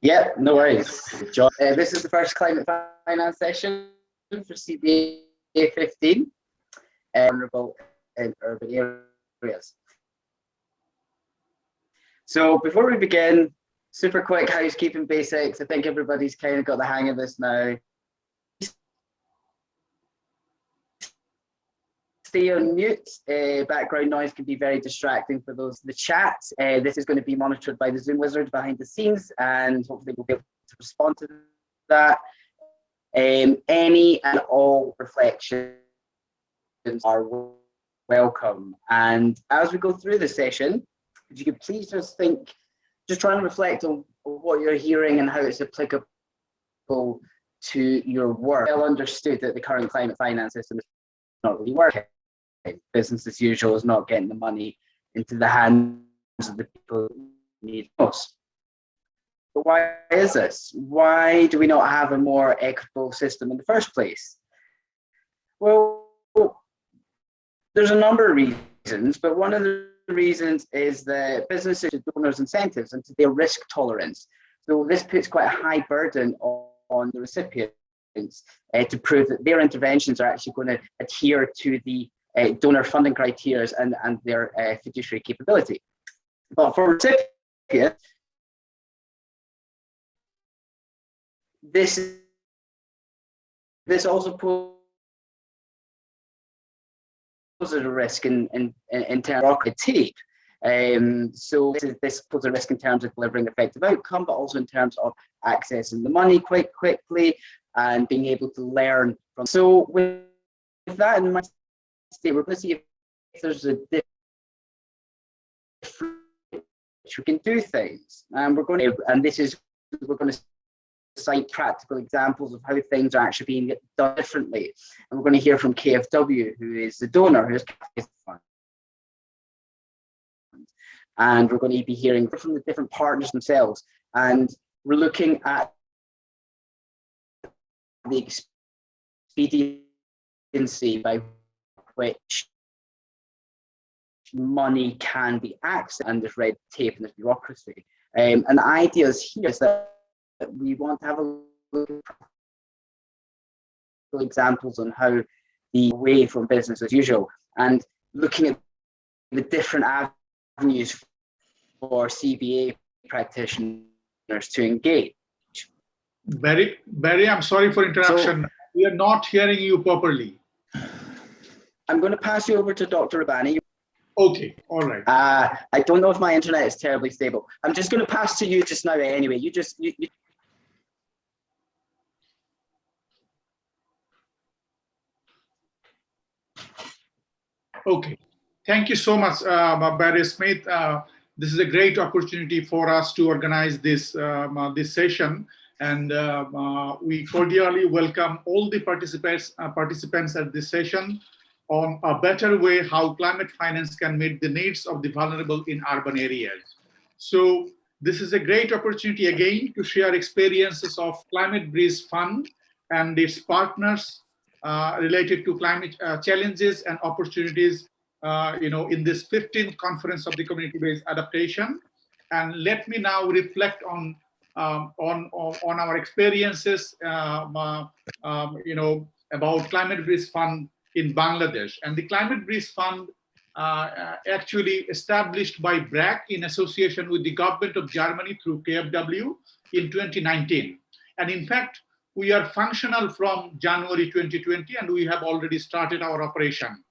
Yeah, no worries. John, uh, this is the first climate finance session for CBA 15, uh, vulnerable in urban areas. So before we begin, super quick housekeeping basics. I think everybody's kind of got the hang of this now. Stay on mute. Uh, background noise can be very distracting for those in the chat. Uh, this is going to be monitored by the Zoom wizard behind the scenes and hopefully we'll be able to respond to that. Um, any and all reflections are welcome. And as we go through the session, if you could please just think, just try and reflect on what you're hearing and how it's applicable to your work. Well understood that the current climate finance system is not really working business as usual is not getting the money into the hands of the people who need most. But why is this? Why do we not have a more equitable system in the first place? Well, there's a number of reasons, but one of the reasons is that businesses donors incentives and their risk tolerance. So this puts quite a high burden on, on the recipients uh, to prove that their interventions are actually going to adhere to the uh, donor funding criteria and, and their uh, fiduciary capability. But for this, this also poses a risk in, in, in terms of critique. Um, so this, is, this poses a risk in terms of delivering effective outcome, but also in terms of accessing the money quite quickly and being able to learn from. So with that in mind, we're going to see if there's a different we can do things. And we're going to, and this is, we're going to cite practical examples of how things are actually being done differently. And we're going to hear from KFW, who is the donor, who's. And we're going to be hearing from the different partners themselves. And we're looking at the expediency by which money can be accessed and there's red tape and there's bureaucracy. Um, and the idea is here is that we want to have a look at examples on how the way from business as usual and looking at the different avenues for CBA practitioners to engage. Barry, Barry, I'm sorry for interruption. So, we are not hearing you properly. I'm going to pass you over to Dr. Rabbani. Okay, all right. Uh, I don't know if my internet is terribly stable. I'm just going to pass to you just now anyway. You just, you, you... Okay, thank you so much, uh, Barry Smith. Uh, this is a great opportunity for us to organize this, um, uh, this session and uh, uh, we cordially welcome all the participants uh, participants at this session on a better way how climate finance can meet the needs of the vulnerable in urban areas. So this is a great opportunity again to share experiences of Climate Bridge Fund and its partners uh, related to climate uh, challenges and opportunities uh, you know, in this 15th conference of the community-based adaptation. And let me now reflect on um, on, on, our experiences, uh, um, you know, about Climate Bridge Fund in Bangladesh. And the Climate Bridge Fund uh, uh actually established by BRAC in association with the government of Germany through KFW in 2019. And in fact, we are functional from January 2020 and we have already started our operation.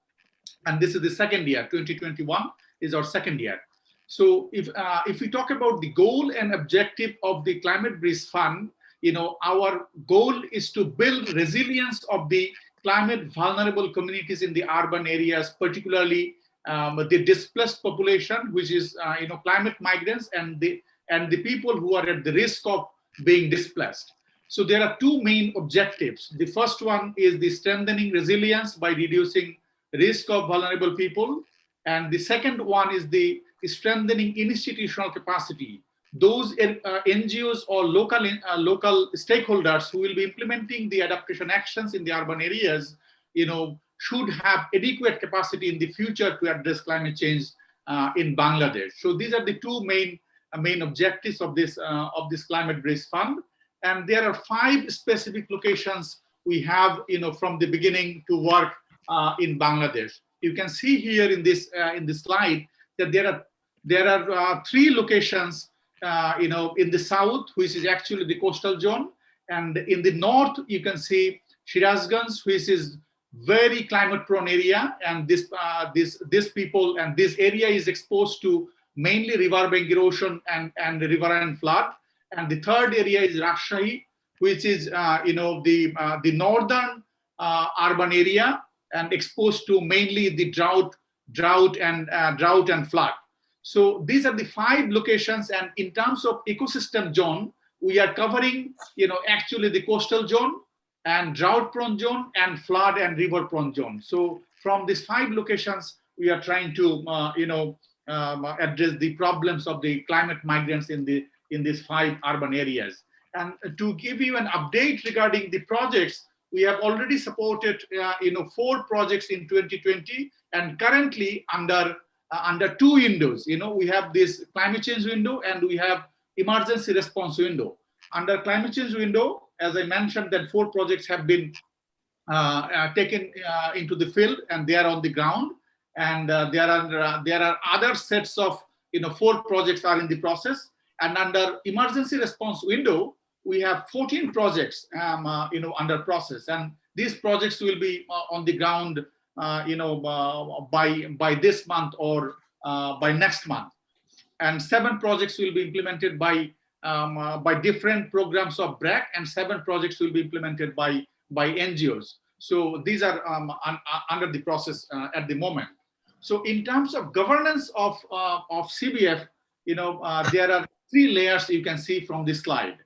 And this is the second year, 2021 is our second year. So if, uh, if we talk about the goal and objective of the Climate Bridge Fund, you know, our goal is to build resilience of the climate vulnerable communities in the urban areas, particularly um, the displaced population, which is uh, you know climate migrants and the and the people who are at the risk of being displaced. So there are two main objectives. The first one is the strengthening resilience by reducing risk of vulnerable people. And the second one is the strengthening institutional capacity those uh, NGOs or local, uh, local stakeholders who will be implementing the adaptation actions in the urban areas, you know, should have adequate capacity in the future to address climate change uh, in Bangladesh. So these are the two main uh, main objectives of this uh, of this climate bridge fund. And there are five specific locations we have, you know, from the beginning to work uh, in Bangladesh. You can see here in this in this slide that there are there are three locations, uh, you know, in the south, which is actually the coastal zone, and in the north you can see Sirajganj, which is very climate prone area, and this this this people and this area is exposed to mainly riverbank erosion and, river and riverine flood. And the third area is Rajshahi, which is, uh, you know, the, uh, the northern uh, urban area and exposed to mainly the drought, drought and uh, drought and flood. So these are the five locations. And in terms of ecosystem zone, we are covering, you know, actually the coastal zone and drought prone zone and flood and river prone zone. So from these five locations, we are trying to, uh, you know, um, address the problems of the climate migrants in the in these five urban areas. And to give you an update regarding the projects, we have already supported uh, you know four projects in 2020, and currently under uh, under two windows. You know we have this climate change window and we have emergency response window. Under climate change window, as I mentioned, that four projects have been uh, uh taken uh, into the field and they are on the ground and uh, there are there are other sets of you know four projects are in the process and under emergency response window we have 14 projects um, you know under process and these projects will be on the ground you know uh, by by this month or by next month. And seven projects will be implemented by um, by different programs of BRAC and seven projects will be implemented by by NGOs so these are um, un under the process at the moment. So in terms of governance of, uh, of CBF, you know, uh, there are three layers you can see from this slide.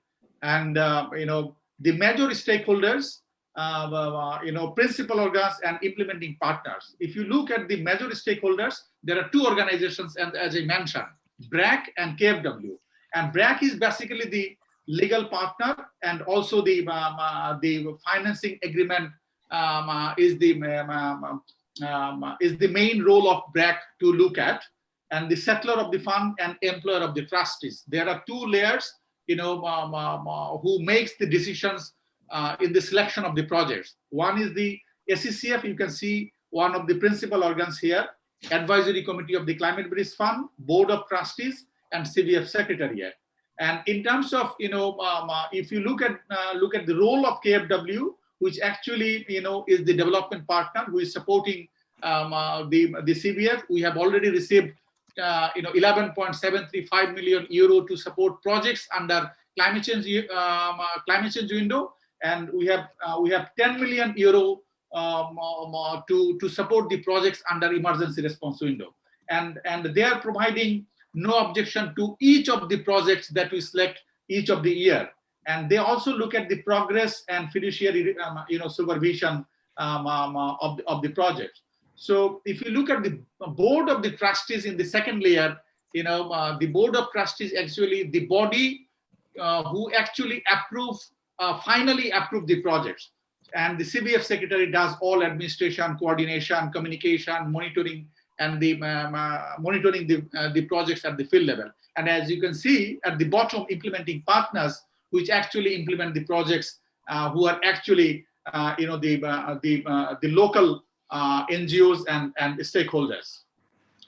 And, uh, you know, the major stakeholders, uh, uh, you know, principal organs and implementing partners. If you look at the major stakeholders, there are two organizations, and as I mentioned, BRAC and KFW. And BRAC is basically the legal partner and also the, um, uh, the financing agreement um, is the um, um, is the main role of BRAC to look at and the settler of the fund and employer of the trustees. There are two layers, you know, um, um, uh, who makes the decisions uh, in the selection of the projects. One is the SECF, you can see one of the principal organs here, Advisory Committee of the Climate Bridge Fund, Board of Trustees, and CBF Secretariat. And in terms of, you know, um, uh, if you look at uh, look at the role of KFW, which actually, you know, is the development partner who is supporting um, uh, the, the CBF. We have already received, uh, you know, 11.735 million euro to support projects under climate change, um, uh, climate change window. And we have, uh, we have 10 million euro um, um uh, to, to support the projects under emergency response window. And, and they are providing no objection to each of the projects that we select each of the year and they also look at the progress and fiduciary um, you know supervision um, um, uh, of, the, of the project so if you look at the board of the trustees in the second layer you know uh, the board of trustees actually the body uh, who actually approve uh, finally approve the projects and the cbf secretary does all administration coordination communication monitoring and the um, uh, monitoring the uh, the projects at the field level and as you can see at the bottom implementing partners which actually implement the projects, uh, who are actually, uh, you know, the, the, the local NGOs and, and stakeholders.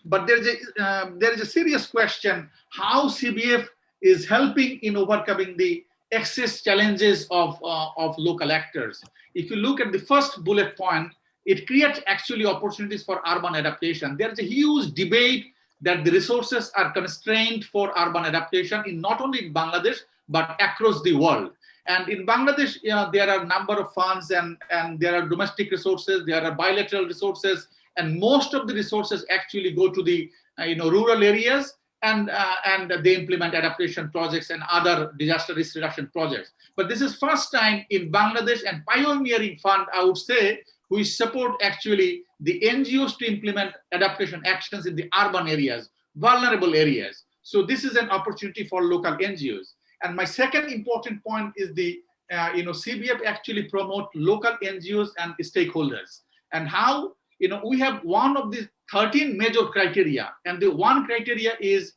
But there's a, there is a serious question, how CBF is helping in overcoming the excess challenges of, uh, of local actors. If you look at the first bullet point, it creates actually opportunities for urban adaptation. There's a huge debate that the resources are constrained for urban adaptation in not only in Bangladesh, but across the world. And in Bangladesh, you know, there are a number of funds and, and there are domestic resources, there are bilateral resources, and most of the resources actually go to the uh, you know, rural areas and, uh, and they implement adaptation projects and other disaster risk reduction projects. But this is first time in Bangladesh and pioneering fund, I would say, we support actually the NGOs to implement adaptation actions in the urban areas, vulnerable areas. So this is an opportunity for local NGOs. And my second important point is the, uh, you know, CBF actually promote local NGOs and stakeholders. And how, you know, we have one of the 13 major criteria. And the one criteria is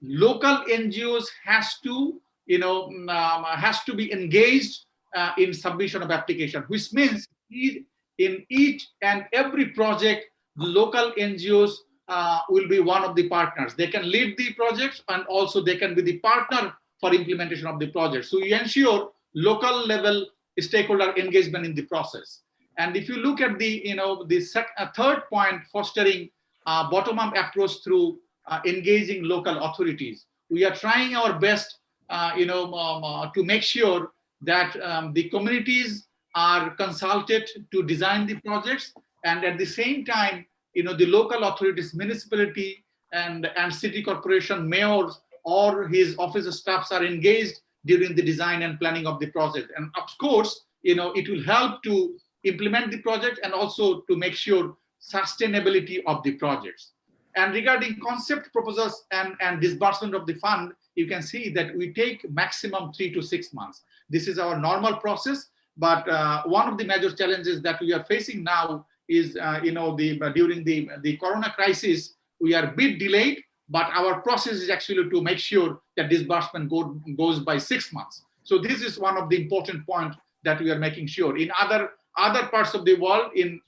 local NGOs has to, you know, um, has to be engaged uh, in submission of application, which means in each and every project, the local NGOs uh, will be one of the partners. They can lead the projects and also they can be the partner for implementation of the project. So you ensure local level stakeholder engagement in the process. And if you look at the, you know, the uh, third point, fostering uh, bottom-up approach through uh, engaging local authorities. We are trying our best, uh, you know, um, uh, to make sure that um, the communities are consulted to design the projects and at the same time, you know, the local authorities, municipality and, and city corporation mayors or his office staffs are engaged during the design and planning of the project. And of course, you know, it will help to implement the project and also to make sure sustainability of the projects. And regarding concept proposals and, and disbursement of the fund, you can see that we take maximum three to six months. This is our normal process, but uh, one of the major challenges that we are facing now is, uh, you know, the uh, during the, the corona crisis, we are a bit delayed, but our process is actually to make sure that disbursement go, goes by six months. So this is one of the important points that we are making sure. In other other parts of the world, in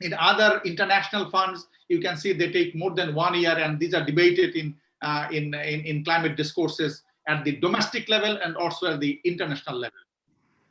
in other international funds, you can see they take more than one year, and these are debated in uh, in, in in climate discourses at the domestic level and also at the international level.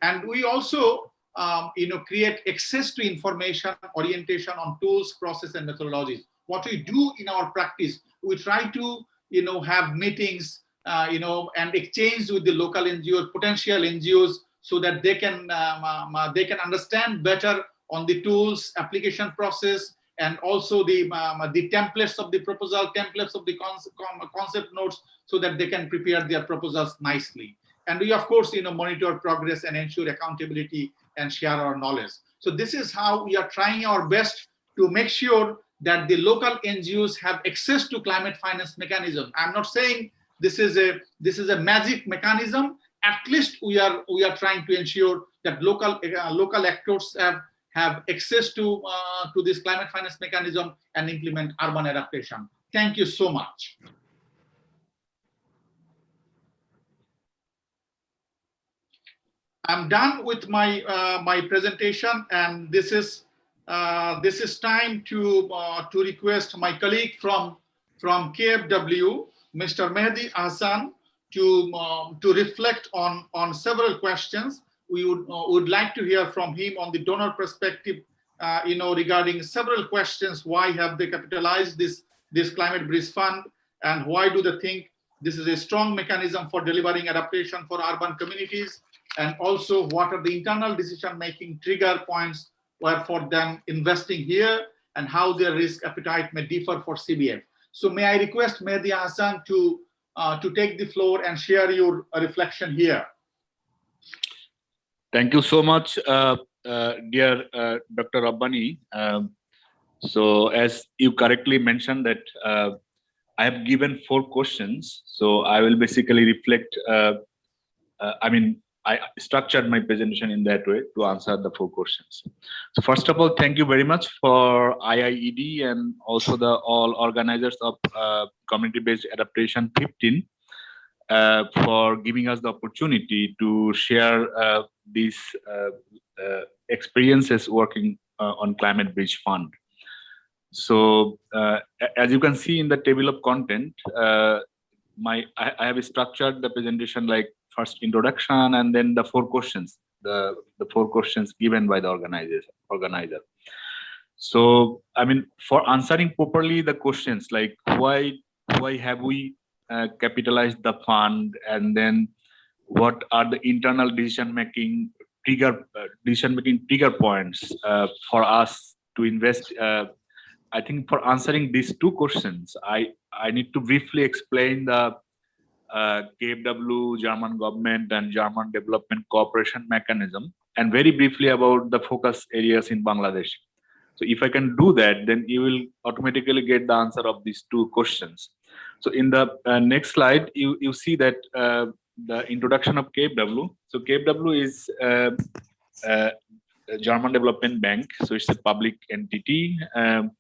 And we also um, you know, create access to information, orientation on tools, process, and methodologies. What we do in our practice, we try to, you know, have meetings, uh, you know, and exchange with the local NGOs, potential NGOs, so that they can um, they can understand better on the tools, application process, and also the um, the templates of the proposal, templates of the concept, concept notes, so that they can prepare their proposals nicely. And we, of course, you know, monitor progress and ensure accountability and share our knowledge. So this is how we are trying our best to make sure that the local NGOs have access to climate finance mechanism. I'm not saying this is a this is a magic mechanism. At least we are we are trying to ensure that local uh, local actors have have access to uh, to this climate finance mechanism and implement urban adaptation. Thank you so much. I'm done with my uh, my presentation, and this is uh, this is time to uh, to request my colleague from from KFW, Mr. Mehdi Hassan, to um, to reflect on on several questions. We would uh, would like to hear from him on the donor perspective, uh, you know, regarding several questions. Why have they capitalized this this climate bridge fund, and why do they think this is a strong mechanism for delivering adaptation for urban communities? and also what are the internal decision-making trigger points were for them investing here and how their risk appetite may differ for CBF. So may I request Mehdi Hassan to, uh, to take the floor and share your reflection here. Thank you so much, uh, uh dear uh, Dr. Rabbani. Um, so as you correctly mentioned that uh, I have given four questions. So I will basically reflect, I mean, I structured my presentation in that way to answer the four questions. So first of all, thank you very much for IIED and also the all organizers of uh, community-based adaptation 15 uh, for giving us the opportunity to share uh, these uh, uh, experiences working uh, on Climate Bridge Fund. So as you can see in the table of content, my I, I have structured the presentation like first introduction and then the four questions the the four questions given by the organizer organizer. So i mean for answering properly the questions like why why have we uh, capitalized the fund and then what are the internal decision making trigger uh, decision making trigger points uh, for us to invest uh, i think for answering these two questions i i need to briefly explain the uh, KFW, German government and German development cooperation mechanism and very briefly about the focus areas in Bangladesh. So if I can do that, then you will automatically get the answer of these two questions. So in the uh, next slide, you, you see that uh, the introduction of KFW. So KFW is uh, uh, German Development Bank. So it's a public entity. Um,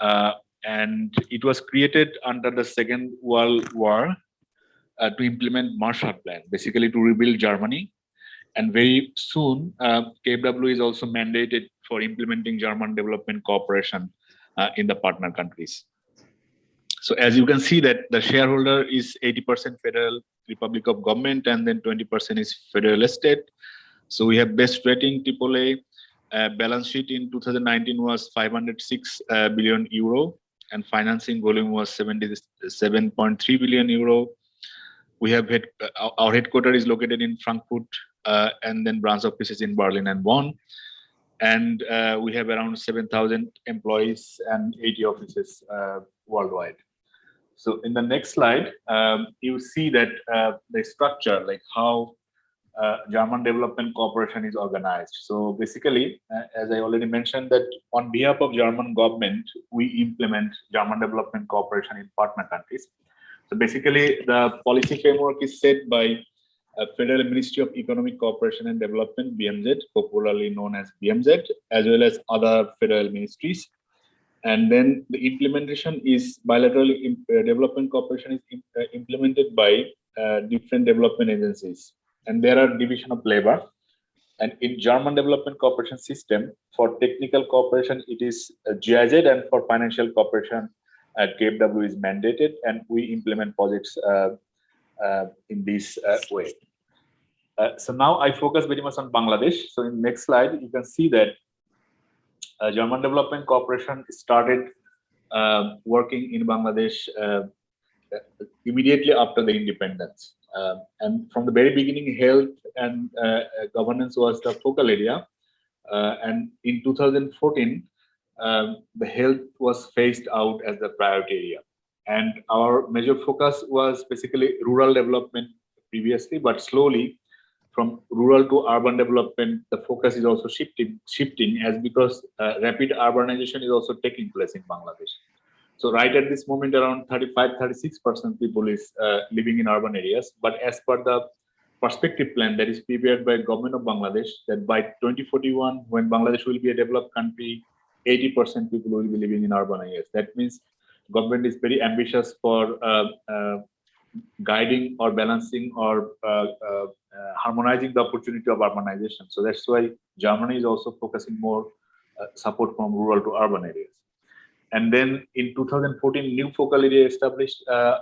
uh, and it was created under the Second World War uh, to implement Marshall Plan, basically to rebuild Germany. And very soon, uh, KfW is also mandated for implementing German development cooperation uh, in the partner countries. So as you can see that the shareholder is 80% Federal Republic of Government and then 20% is Federal Estate. So we have best rating AAA. Uh, balance sheet in 2019 was 506 uh, billion euro and financing volume was 77.3 billion euro. We have head, uh, our headquarters is located in Frankfurt uh, and then branch offices in Berlin and Bonn. And uh, we have around 7,000 employees and 80 offices uh, worldwide. So in the next slide, um, you see that uh, the structure, like how uh, German Development Corporation is organized. So basically, as I already mentioned, that on behalf of German government, we implement German Development Corporation in partner countries. Basically, the policy framework is set by uh, Federal Ministry of Economic Cooperation and Development, BMZ, popularly known as BMZ, as well as other federal ministries. And then the implementation is bilateral uh, development cooperation is imp uh, implemented by uh, different development agencies and there are division of labor. And in German development cooperation system, for technical cooperation, it is GIZ, and for financial cooperation, uh, KfW is mandated, and we implement projects uh, uh, in this uh, way. Uh, so now I focus very much on Bangladesh. So in next slide, you can see that uh, German Development Corporation started working in Bangladesh immediately after the independence. Uh, and from the very beginning, health and uh, uh, governance was the focal area. and in 2014, um, the health was phased out as the priority area. And our major focus was basically rural development previously, but slowly from rural to urban development, the focus is also shifting, shifting as because uh, rapid urbanization is also taking place in Bangladesh. So right at this moment, around 35, 36% people is uh, living in urban areas. But as per the perspective plan that is prepared by government of Bangladesh, that by 2041, when Bangladesh will be a developed country, 80% people will be living in urban areas. That means government is very ambitious for uh, uh, guiding or balancing or uh, uh, harmonizing the opportunity of urbanization. So that's why Germany is also focusing more uh, support from rural to urban areas. And then in 2014, new focal area established uh,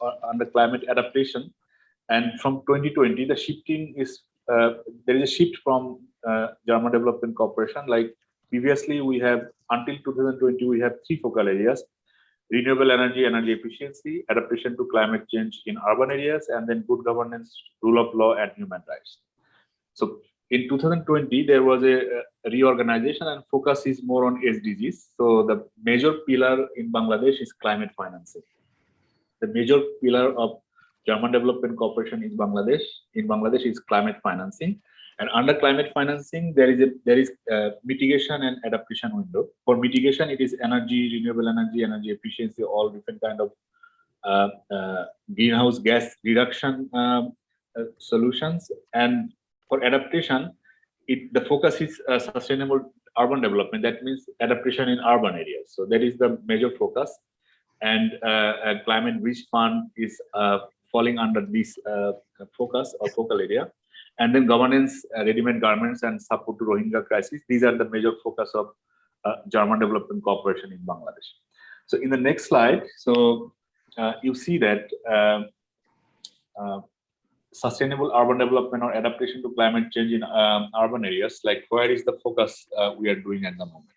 uh, under climate adaptation. And from 2020, the shifting is, uh, there is a shift from uh, German Development Corporation. Like previously, we have, until 2020, we have three focal areas, renewable energy, energy efficiency, adaptation to climate change in urban areas, and then good governance, rule of law, and human rights. So in 2020, there was a, reorganization and focus is more on SDGs. So the major pillar in Bangladesh is climate financing. The major pillar of German Development cooperation is Bangladesh. In Bangladesh is climate financing. And under climate financing, there is a there is a mitigation and adaptation window. For mitigation, it is energy, renewable energy, energy efficiency, all different kind of uh, uh, greenhouse gas reduction um, uh, solutions. And for adaptation, it, the focus is uh, sustainable urban development. That means adaptation in urban areas. So that is the major focus. And uh, climate risk fund is uh, falling under this uh, focus or focal area. And then governance, uh, ready-made garments and support to Rohingya crisis. These are the major focus of German Development cooperation in Bangladesh. So in the next slide, so you see that um, sustainable urban development or adaptation to climate change in um, urban areas, like where is the focus uh, we are doing at the moment?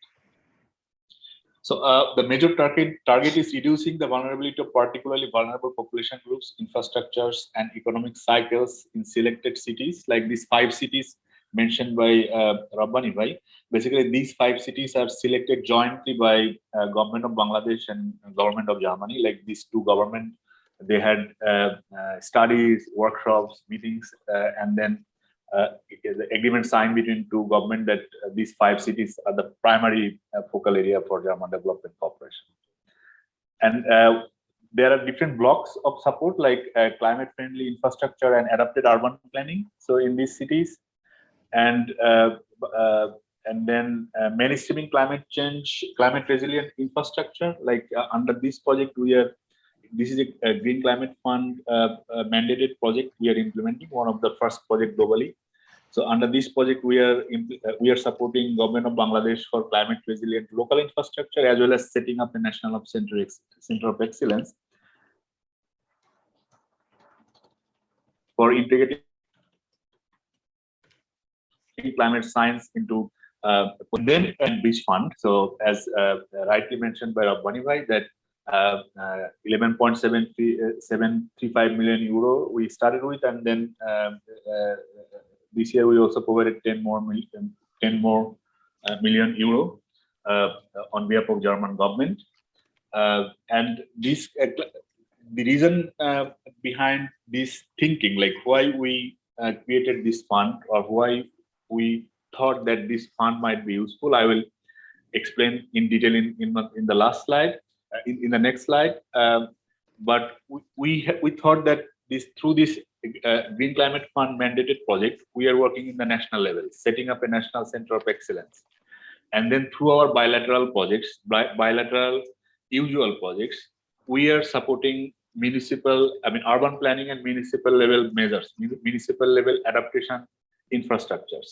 So uh, the major target, target is reducing the vulnerability of particularly vulnerable population groups, infrastructures, and economic cycles in selected cities, like these five cities mentioned by uh, Rabbani. Basically, these five cities are selected jointly by uh, government of Bangladesh and government of Germany, like these two government they had uh, uh, studies, workshops, meetings, uh, and then the agreement signed between two government that these five cities are the primary focal area for German Development Corporation. And there are different blocks of support like uh, climate friendly infrastructure and adapted urban planning so in these cities and uh, uh, and then uh, mainstreaming climate change, climate resilient infrastructure. Like uh, under this project, we are this is a, a Green Climate Fund uh, uh, mandated project we are implementing, one of the first project globally. So under this project, we are uh, we are supporting government of Bangladesh for climate resilient local infrastructure as well as setting up a national of center, center of excellence for integrating climate science into uh, then and beach fund. So as uh, rightly mentioned by Rabbani Bhai that uh, uh, 11.735 million euro we started with and then um, uh, this year we also provided 10 more million 10 more uh, million euro uh, on behalf of German government. Uh, and this uh, the reason uh, behind this thinking like why we uh, created this fund or why we thought that this fund might be useful i will explain in detail in in, the- in the last slide. uh, in, in the next slide. Um, but we we, we thought that this through this uh, green climate fund mandated project we are working in the national level setting up a national center of excellence. And then through our bilateral projects bi- bilateral usual projects we are supporting municipal i mean urban planning and municipal level measures municipal level adaptation infrastructures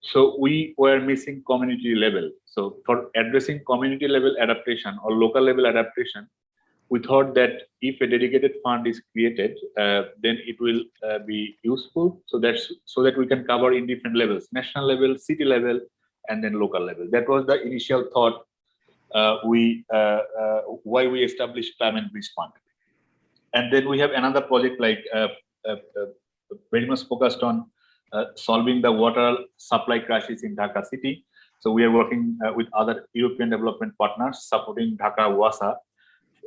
so we were missing community level. So for addressing community level adaptation or local level adaptation, we thought that if a dedicated fund is created, uh, then it will uh, be useful. So that's so that we can cover in different levels, national level, city level, and then local level. That was the initial thought. Uh, we uh, uh, why we established climate bridge fund, and then we have another project like uh, uh, uh, very much focused on uh, solving the water supply crisis in Dhaka city. So we are working uh, with other European development partners supporting Dhaka WASA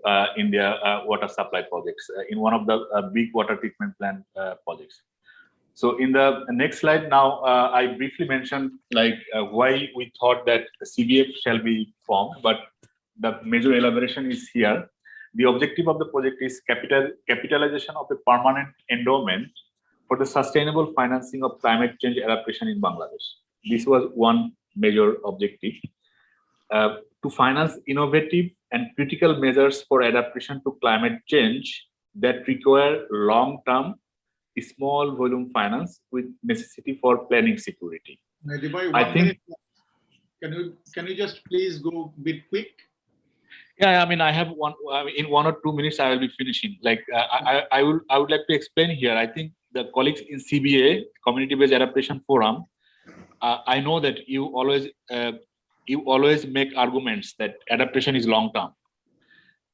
uh, in their uh, water supply projects uh, in one of the uh, big water treatment plant uh, projects. So in the next slide now, uh, I briefly mentioned like uh, why we thought that CBF shall be formed, but the major elaboration is here. The objective of the project is capital capitalization of a permanent endowment for the sustainable financing of climate change adaptation in Bangladesh. This was one major objective. Uh, to finance innovative and critical measures for adaptation to climate change that require long-term, small volume finance with necessity for planning security. Mehdi I think- minute. Can you, can you just please go a bit quick? Yeah, I mean, I have one, I mean, in one or two minutes, I will be finishing. Like, uh, I, I, I would, I would like to explain here. I think the colleagues in CBA, Community-Based Adaptation Forum, uh, I know that you always, uh, you always make arguments that adaptation is long-term.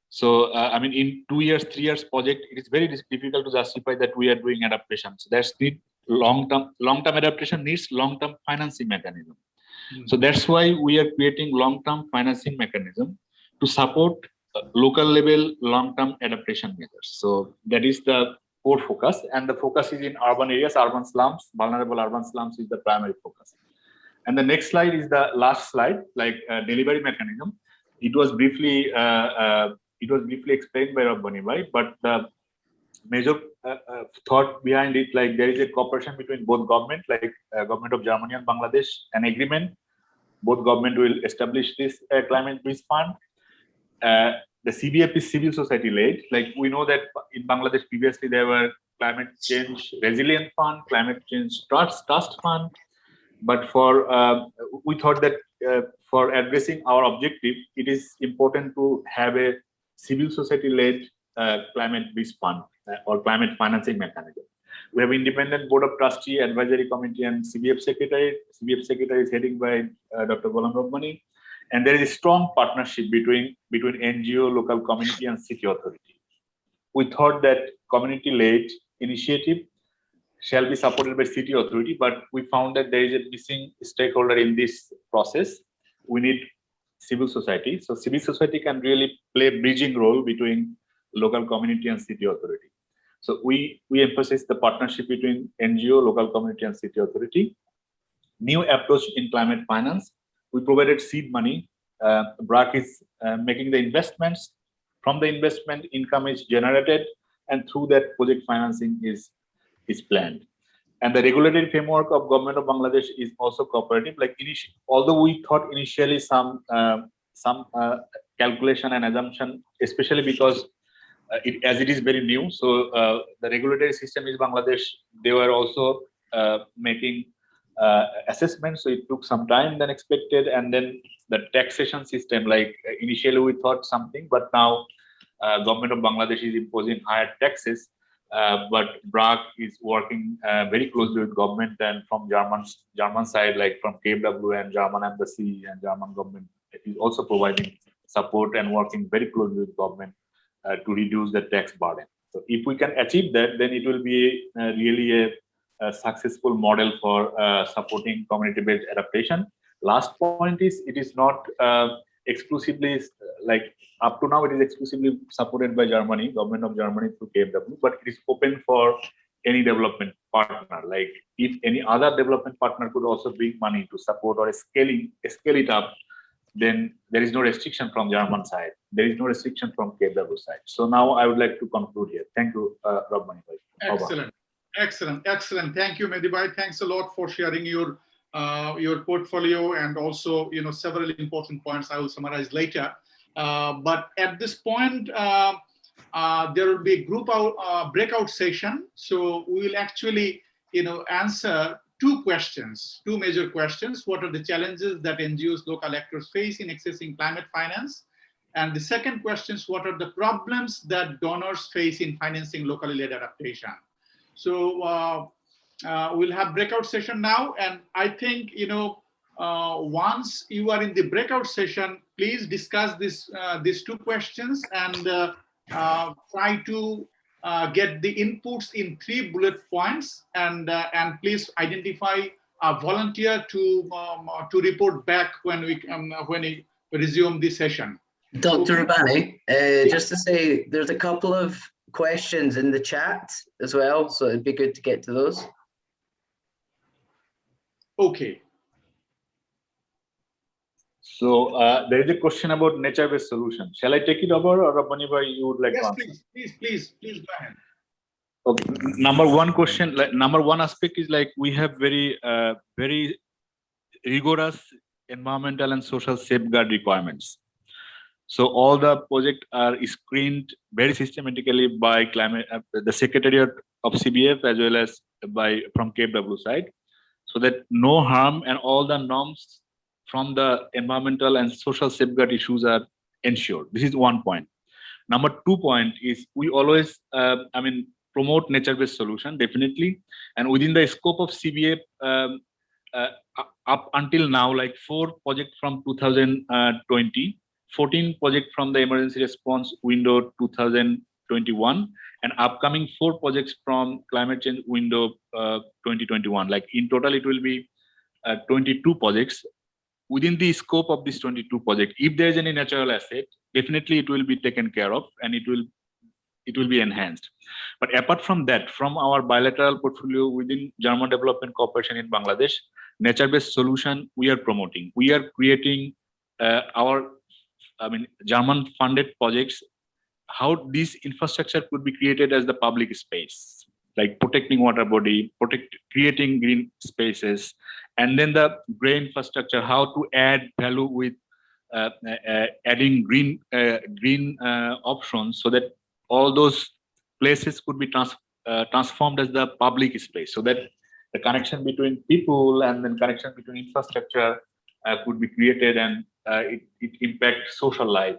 So, uh, I mean, in two years, three years project, it is very difficult to justify that we are doing adaptation. So that's the long-term, long-term adaptation needs long-term financing mechanism. So that's why we are creating long-term financing mechanism to support uh, local level long-term adaptation measures. So that is the core focus and the focus is in urban areas, urban slums, vulnerable urban slums is the primary focus. And the next slide is the last slide, like uh, delivery mechanism. It was briefly, uh, uh, it was briefly explained by Rabbani Bhai, but the major uh, uh, thought behind it, like there is a cooperation between both government, like uh, government of Germany and Bangladesh, an agreement. Both government will establish this climate bridge fund. The CBF is civil society led. Like we know that in Bangladesh previously there were climate change resilient fund, climate change trust trust fund. But for uh, we thought that uh, for addressing our objective, it is important to have a civil society led uh, climate bridge fund uh, or climate financing mechanism. We have independent board of trustee, advisory committee, and CBF secretary. CBF secretary is heading by uh, Dr. Golam Rabbani and there is a strong partnership between between NGO, local community, and city authority. We thought that community-led initiative shall be supported by city authority, but we found that there is a missing stakeholder in this process. We need civil society. So civil society can really play a bridging role between local community and city authority. So we we emphasize the partnership between NGO, local community, and city authority. New approach in climate finance we provided seed money. Uh, BRAC is uh, making the investments. From the investment, income is generated, and through that, project financing is is planned. and the regulatory framework of government of Bangladesh is also cooperative. Like although we thought initially some uh, some uh, calculation and assumption, especially because uh, it, as it is very new. So uh, the regulatory system is Bangladesh. They were also making uh, assessments, so it took some time than expected. And then the taxation system, like initially we thought something, but now government of Bangladesh is imposing higher taxes. Uh, but BRAC is working uh, very closely with government and from German German side, like from KfW and German embassy and German government, is also providing support and working very closely with government uh, to reduce the tax burden. So if we can achieve that, then it will be uh, really a, a, successful model for uh, supporting community-based adaptation. Last point is it is not uh, exclusively like up to now it is exclusively supported by Germany, government of Germany through KfW, but it is open for any development partner. Like if any other development partner could also bring money to support or scaling scale it up then there is no restriction from German side. There is no restriction from KfW side. So now I would like to conclude here. Thank you, uh, Rob. Excellent, excellent, excellent. Thank you, Mehdi Bhai. Thanks a lot for sharing your uh, your portfolio and also you know several important points I will summarize later. Uh, but at this point, uh, uh, there will be a group out, uh, breakout session. So we will actually you know answer two questions, two major questions. What are the challenges that NGOs, local actors face in accessing climate finance? And the second question is, what are the problems that donors face in financing locally led adaptation? So uh, uh, we'll have breakout session now. And I think, you know, uh, once you are in the breakout session, please discuss this, uh, these two questions and uh, uh, try to uh, get the inputs in three bullet points and uh, and please identify a volunteer to um, to report back when we um, when we resume the session. Dr. Rabbani, uh, just to say, there's a couple of questions in the chat as well, so it'd be good to get to those. Okay. So uh, there is a question about nature-based solution. Shall I take it over or Rabbani you would like yes, to please, please, please, please go ahead. Okay, number one question, like number one aspect is like we have very, uh, very rigorous environmental and social safeguard requirements. So all the projects are screened very systematically by climate, uh, the Secretariat of CBF as well as by from KfW side, so that no harm and all the norms from the environmental and social safeguard issues are ensured. This is one point. Number two point is we always, uh, I mean, promote nature-based solution, definitely. And within the scope of CBA, um, uh, up until now, like four projects from 2020, 14 projects from the emergency response window 2021, and upcoming four projects from climate change window uh, 2021. Like in total, it will be uh, 22 projects within the scope of this 22 project, if there is any natural asset, definitely it will be taken care of and it will it will be enhanced. But apart from that, from our bilateral portfolio within German Development Corporation in Bangladesh, nature-based solution we are promoting. We are creating uh, our, I mean, German funded projects, how this infrastructure could be created as the public space. Like protecting water body, protect, creating green spaces, and then the gray infrastructure, how to add value with uh, uh, adding green uh, green uh, options so that all those places could be trans uh, transformed as the public space so that the connection between people and then connection between infrastructure uh, could be created and it, it impacts social life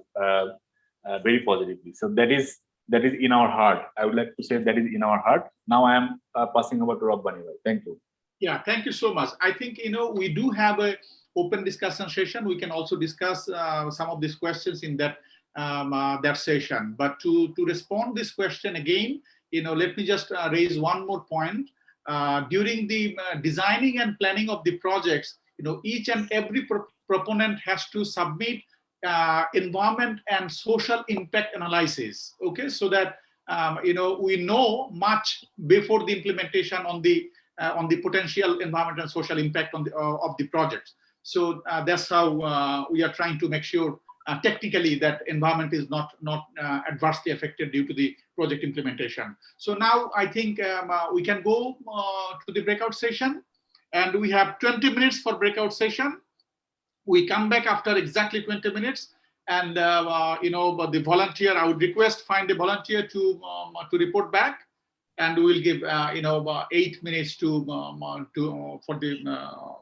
very positively. So that is that is in our heart. I would like to say that is in our heart. Now I am uh, passing over to Rabbani Bhai. Thank you. Yeah, thank you so much. I think, you know, we do have a open discussion session. We can also discuss uh, some of these questions in that um, uh, that session. But to, to respond this question again, you know, let me just uh, raise one more point. Uh, during the uh, designing and planning of the projects, you know, each and every pro proponent has to submit uh, environment and social impact analysis okay so that um, you know we know much before the implementation on the uh, on the potential environmental and social impact on the uh, of the projects so uh, that's how uh, we are trying to make sure uh, technically that environment is not not adversely affected due to the project implementation. So now I think um, we can go to the breakout session and we have 20 minutes for breakout session. We come back after exactly 20 minutes and uh, uh, you know but the volunteer I would request find a volunteer to um, to report back and we will give uh, you know uh, eight minutes to um, uh, to uh, for the uh,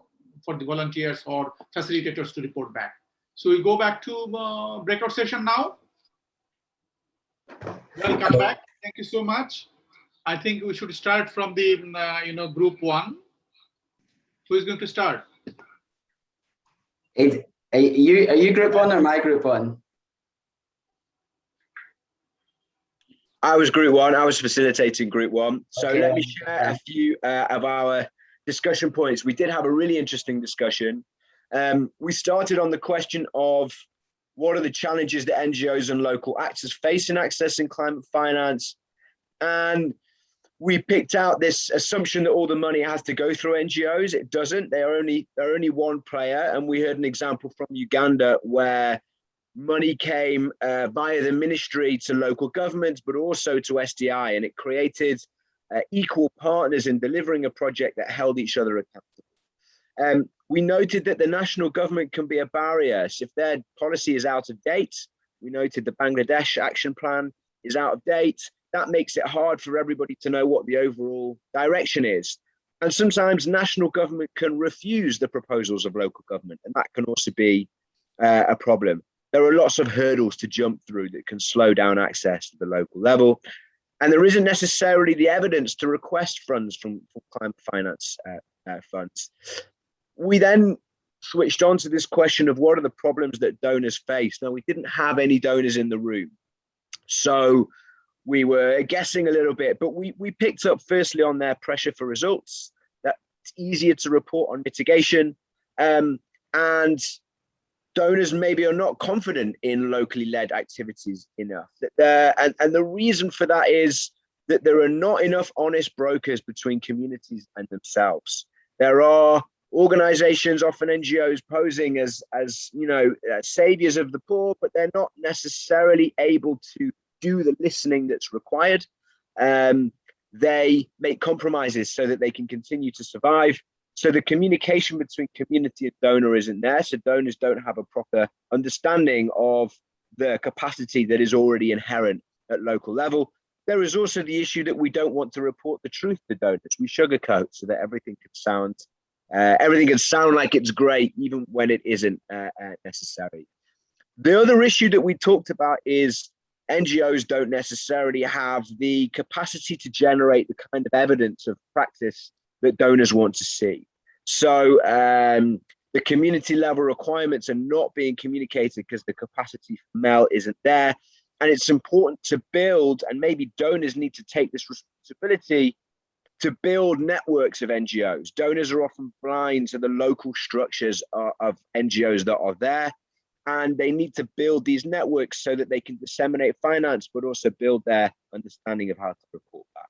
for the volunteers or facilitators to report back. So we go back to uh, breakout session now. Welcome back. Thank you so much. I think we should start from the uh, you know group one. Who is going to start? Hey, Are you, are you group one or my group one? I was group one. I was facilitating group one. So let me share a few uh, of our discussion points. We did have a really interesting discussion. Um, we started on the question of what are the challenges that NGOs and local actors face in accessing climate finance? And we picked out this assumption that all the money has to go through NGOs. It doesn't. They are only they're only one player. And we heard an example from Uganda where money came uh, via the ministry to local governments, but also to SDI, and it created uh, equal partners in delivering a project that held each other accountable. Um, we noted that the national government can be a barrier. So if their policy is out of date, we noted the Bangladesh action plan is out of date. That makes it hard for everybody to know what the overall direction is. And sometimes national government can refuse the proposals of local government, and that can also be uh, a problem there are lots of hurdles to jump through that can slow down access to the local level. And there isn't necessarily the evidence to request funds from, from climate finance uh, uh, funds. We then switched on to this question of what are the problems that donors face. Now, we didn't have any donors in the room. So we were guessing a little bit, but we, we picked up firstly on their pressure for results, that it's easier to report on mitigation. Um, and donors maybe are not confident in locally led activities enough. And, and the reason for that is that there are not enough honest brokers between communities and themselves. There are organizations, often NGOs, posing as, as you know, uh, saviors of the poor, but they're not necessarily able to do the listening that's required. Um, they make compromises so that they can continue to survive. So the communication between community and donor isn't there. So donors don't have a proper understanding of the capacity that is already inherent at local level. There is also the issue that we don't want to report the truth to donors. We sugarcoat so that everything can sound, uh, everything can sound like it's great, even when it isn't uh, uh, necessary. The other issue that we talked about is NGOs don't necessarily have the capacity to generate the kind of evidence of practice that donors want to see. So um, the community level requirements are not being communicated because the capacity for MEL isn't there. And it's important to build, and maybe donors need to take this responsibility to build networks of NGOs. Donors are often blind to the local structures of, of NGOs that are there. And they need to build these networks so that they can disseminate finance, but also build their understanding of how to report back.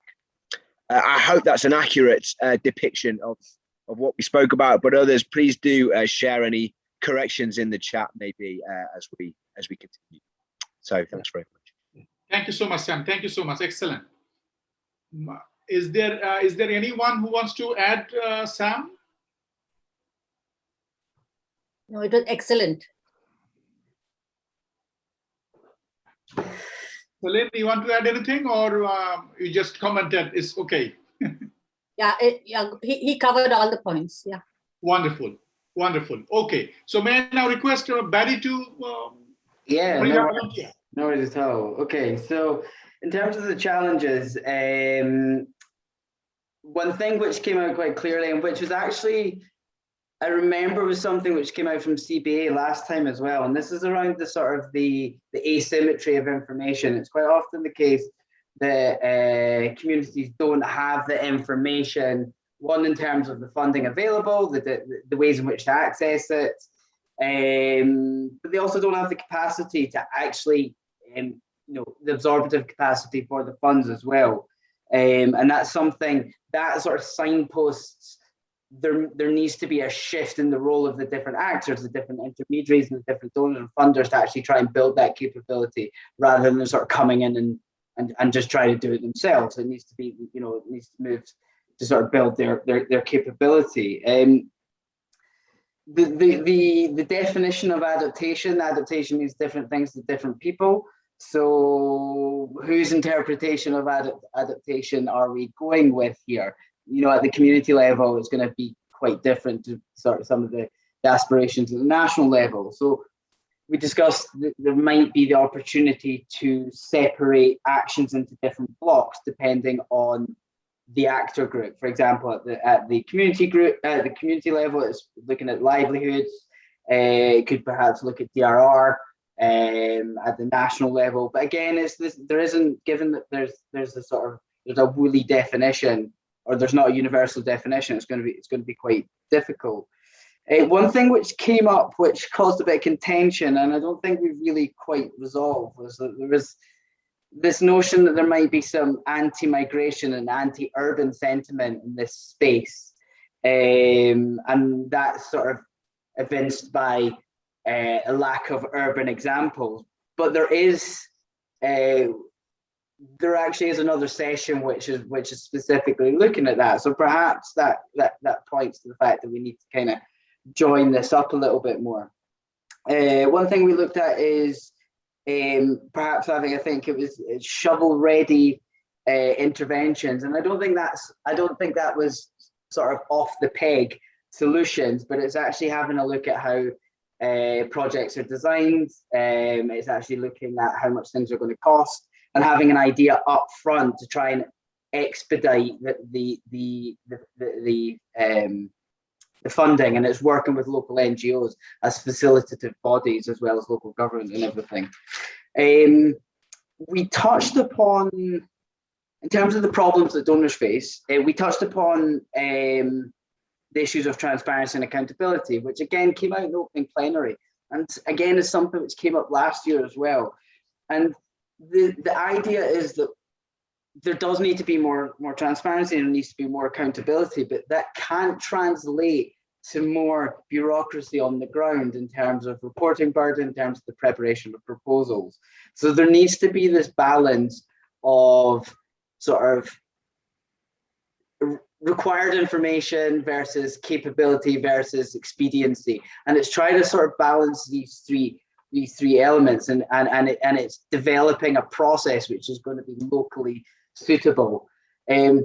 Uh, I hope that's an accurate uh, depiction of, of what we spoke about, but others, please do uh, share any corrections in the chat maybe uh, as we as we continue. So thanks very much. Thank you so much, Sam. Thank you so much. Excellent. Is there uh, is there anyone who wants to add, uh, Sam? No, it was excellent. Celine, you want to add anything or um, you just commented it's okay? Yeah, it, yeah, he, he covered all the points. Yeah. Wonderful, wonderful. Okay, so may I now request uh, Barry to um, Yeah, no, up- no worries at all. Okay, so in terms of the challenges, um, one thing which came out quite clearly and which was actually, I remember was something which came out from CBA last time as well. And this is around the sort of the, the asymmetry of information. It's quite often the case that uh, communities don't have the information, one in terms of the funding available, the, the, the ways in which to access it, um, but they also don't have the capacity to actually, um, you know, the absorptive capacity for the funds as well. Um, and that's something that sort of signposts there, there needs to be a shift in the role of the different actors, the different intermediaries and the different donors and funders to actually try and build that capability rather than sort of coming in and, and, and just trying to do it themselves. It needs to be, you know, it needs to move to sort of build their, their, their capability. Um, the, the, the, the definition of adaptation, adaptation means different things to different people. So whose interpretation of adapt adaptation are we going with here? You know, at the community level, it's going to be quite different to sort of some of the, the aspirations at the national level. So we discussed that there might be the opportunity to separate actions into different blocks depending on the actor group. For example, at the at the community group at the community level, it's looking at livelihoods. Uh, could perhaps look at DRR um, at the national level. But again, it's this there isn't given that there's there's a sort of there's a woolly definition or there's not a universal definition. It's going to be it's going to be quite difficult. Uh, one thing which came up, which caused a bit of contention, and I don't think we've really quite resolved, was that there was this notion that there might be some anti-migration and anti-urban sentiment in this space. Um, and that's sort of evinced by uh, a lack of urban examples. But there is, uh, there actually is another session which is which is specifically looking at that. So perhaps that that that points to the fact that we need to kind of join this up a little bit more. Uh, one thing we looked at is um, perhaps having, I think it was shovel ready uh, interventions. And I don't think that's, I don't think that was sort of off the peg solutions, but it's actually having a look at how uh, projects are designed. Um, it's actually looking at how much things are going to cost and having an idea up front to try and expedite the, the, the, the, the, the um, the funding and it's working with local NGOs as facilitative bodies as well as local government and everything. Um, we touched upon, in terms of the problems that donors face, uh, we touched upon um, the issues of transparency and accountability, which again came out in the opening plenary. And again, is something which came up last year as well. And the, the idea is that there does need to be more more transparency and there needs to be more accountability, but that can't translate to more bureaucracy on the ground in terms of reporting burden, in terms of the preparation of proposals. So there needs to be this balance of sort of required information versus capability versus expediency. And it's trying to sort of balance these three these three elements and and and, it, and it's developing a process which is going to be locally suitable. Um,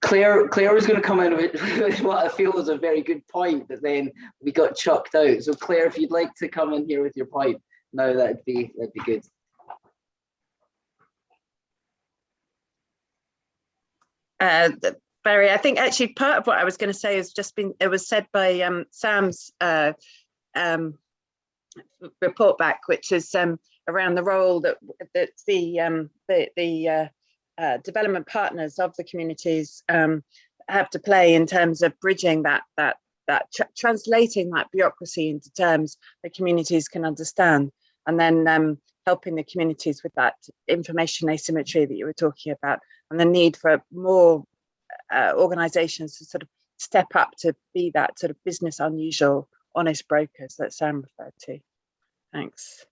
Claire, Claire was going to come in with what I feel was a very good point, but then we got chucked out. So Claire, if you'd like to come in here with your point, no, that'd be that'd be good. Uh, Barry, I think actually part of what I was going to say has just been, it was said by um, Sam's uh, um, report back, which is um, around the role that, that the, um, the, the uh, uh, development partners of the communities um, have to play in terms of bridging that that that tra translating that bureaucracy into terms that communities can understand and then um, helping the communities with that information asymmetry that you were talking about and the need for more uh, organizations to sort of step up to be that sort of business unusual honest brokers that Sam referred to. Thanks.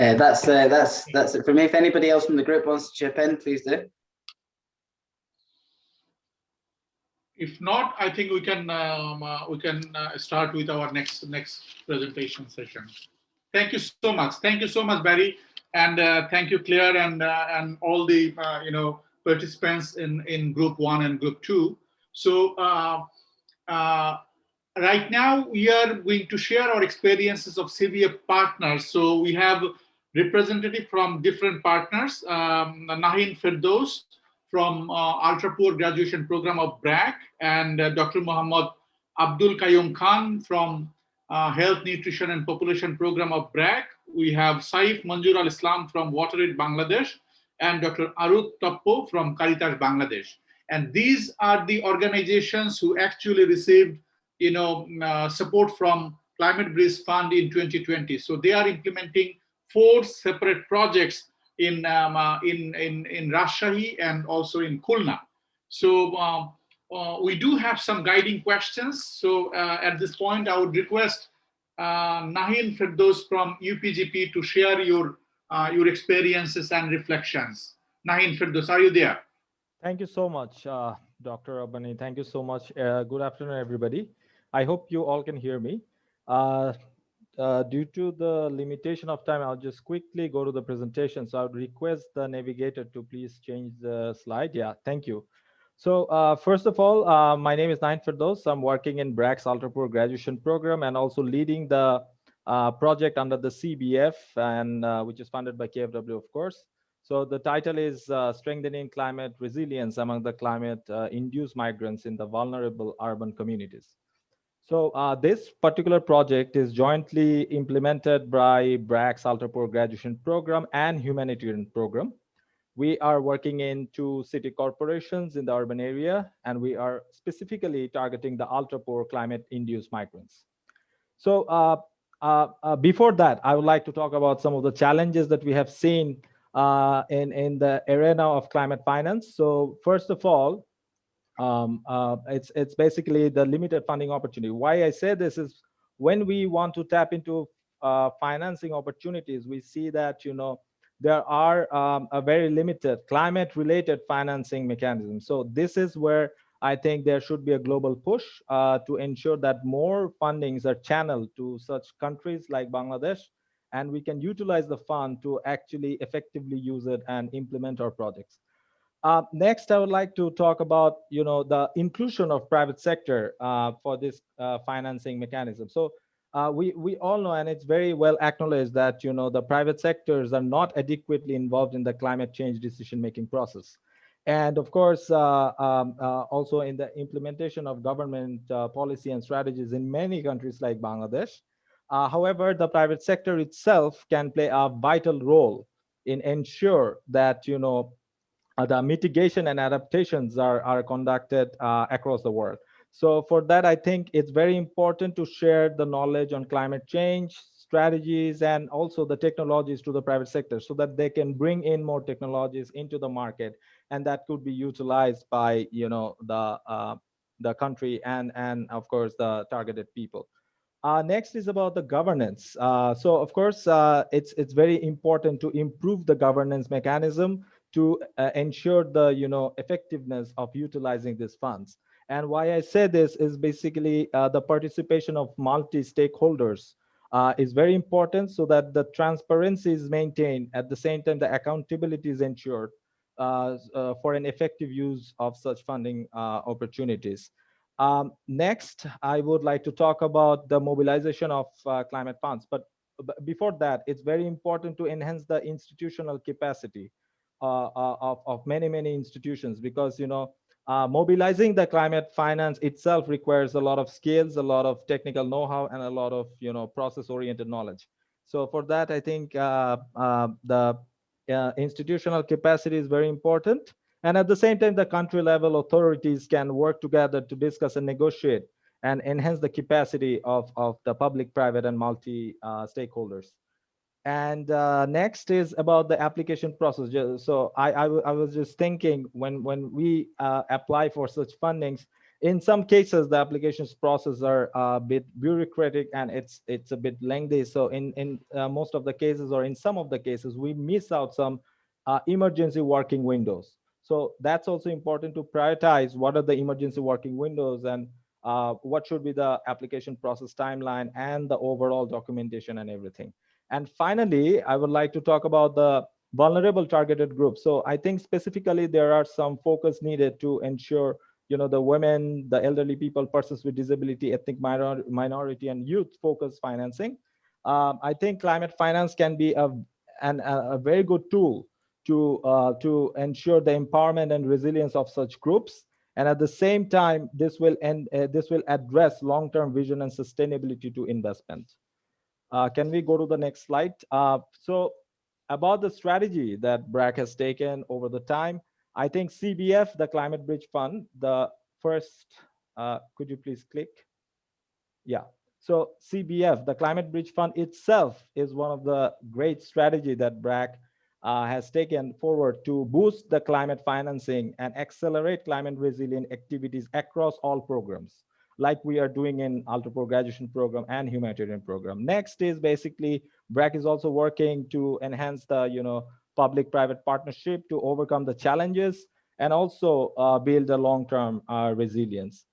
Uh, that's uh, that's that's it for me. If anybody else from the group wants to chip in, please do. If not, I think we can um, uh, we can uh, start with our next next presentation session. Thank you so much. Thank you so much, Barry, and uh, thank you, Claire, and uh, and all the you know participants in in group one and group two. So right now we are going to share our experiences of CBF partners. So we have representative from different partners, um, Nahin Firdos from uh, Ultra Poor Graduation Program of BRAC and uh, Dr. Muhammad Abdul Qayyum Khan from uh, Health, Nutrition and Population Program of BRAC. We have Saif Manjur al-Islam from Water WaterAid Bangladesh and Dr. Arut Toppo from Caritas Bangladesh. And these are the organizations who actually received you know, uh, support from Climate Bridge Fund in 2020. So they are implementing four separate projects in, um, uh, in, in, in Rajshahi and also in Khulna. So um, uh, we do have some guiding questions. So uh, at this point, I would request uh, Nahin Firdos from UPGP to share your, uh, your experiences and reflections. Nahin Firdos, are you there? Thank you so much, uh, Dr. Rabbani. Thank you so much. Good afternoon, everybody. I hope you all can hear me. Uh, uh, due to the limitation of time, I'll just quickly go to the presentation. So I would request the navigator to please change the slide. Yeah, thank you. So uh, first of all, uh, my name is Nahin Firdos. I'm working in BRAC's Ultra Poor graduation program and also leading the uh, project under the CBF and uh, which is funded by KfW, of course. So the title is uh, Strengthening Climate Resilience Among the Climate uh, Migrants in the Vulnerable Urban Communities. So uh, this particular project is jointly implemented by BRAC's Ultra Poor graduation program and humanitarian program. We are working in two city corporations in the urban area, and we are specifically targeting the ultra-poor climate-induced migrants. So uh, uh, uh, before that, I would like to talk about some of the challenges that we have seen uh, in, in the arena of climate finance. So first of all, um, uh, it's, it's basically the limited funding opportunity. Why I say this is when we want to tap into uh, financing opportunities, we see that, you know, there are um, a very limited climate related financing mechanisms. So this is where I think there should be a global push uh, to ensure that more fundings are channeled to such countries like Bangladesh, and we can utilize the fund to actually effectively use it and implement our projects. Uh, next, I would like to talk about, you know, the inclusion of private sector uh, for this uh, financing mechanism. So uh, we we all know, and it's very well acknowledged that you know the private sectors are not adequately involved in the climate change decision-making process, and of course, uh, um, uh, also in the implementation of government policy and strategies in many countries like Bangladesh. However, the private sector itself can play a vital role in ensure that you know the mitigation and adaptations are are conducted across the world. So for that, I think it's very important to share the knowledge on climate change strategies and also the technologies to the private sector so that they can bring in more technologies into the market and that could be utilized by you know the uh, the country and and of course the targeted people. Uh, next is about the governance. Uh, so of course, uh, it's it's very important to improve the governance mechanism to uh, ensure the you know effectiveness of utilizing these funds. And why I say this is basically uh, the participation of multi-stakeholders uh, is very important so that the transparency is maintained. At the same time, the accountability is ensured uh, uh for an effective use of such funding uh, opportunities. Um, next, I would like to talk about the mobilization of climate funds. But before that, it's very important to enhance the institutional capacity of, of many, many institutions because, you know, uh, mobilizing the climate finance itself requires a lot of skills, a lot of technical know-how, and a lot of you know process-oriented knowledge. So for that, I think uh, uh, the uh, institutional capacity is very important. And at the same time, the country level authorities can work together to discuss and negotiate and enhance the capacity of, of the public, private, and multi uh, stakeholders. And uh, next is about the application process. So I, I, I was just thinking when, when we uh, apply for such fundings, in some cases, the applications process are a bit bureaucratic and it's it's a bit lengthy. So in, in uh, most of the cases or in some of the cases, we miss out some uh, emergency working windows. So that's also important to prioritize what are the emergency working windows and uh, what should be the application process timeline and the overall documentation and everything. And finally, I would like to talk about the vulnerable targeted groups. So I think specifically there are some focus needed to ensure you know the women the elderly people persons with disability ethnic minor, minority and youth focused financing. Um, i think climate finance can be a an, a very good tool to uh, to ensure the empowerment and resilience of such groups. And at the same time this will end uh, this will address long-term vision and sustainability to investment uh, can we go to the next slide? Uh, so about the strategy that BRAC has taken over the time, I think CBF, the Climate Bridge Fund, the first, uh, could you please click? Yeah, so CBF, the Climate Bridge Fund itself is one of the great strategy that BRAC uh, has taken forward to boost the climate financing and accelerate climate resilient activities across all programs, like we are doing in Ultra Poor graduation program and humanitarian program. Next is basically BRAC is also working to enhance the you know public-private partnership to overcome the challenges and also uh, build a long-term uh, resilience.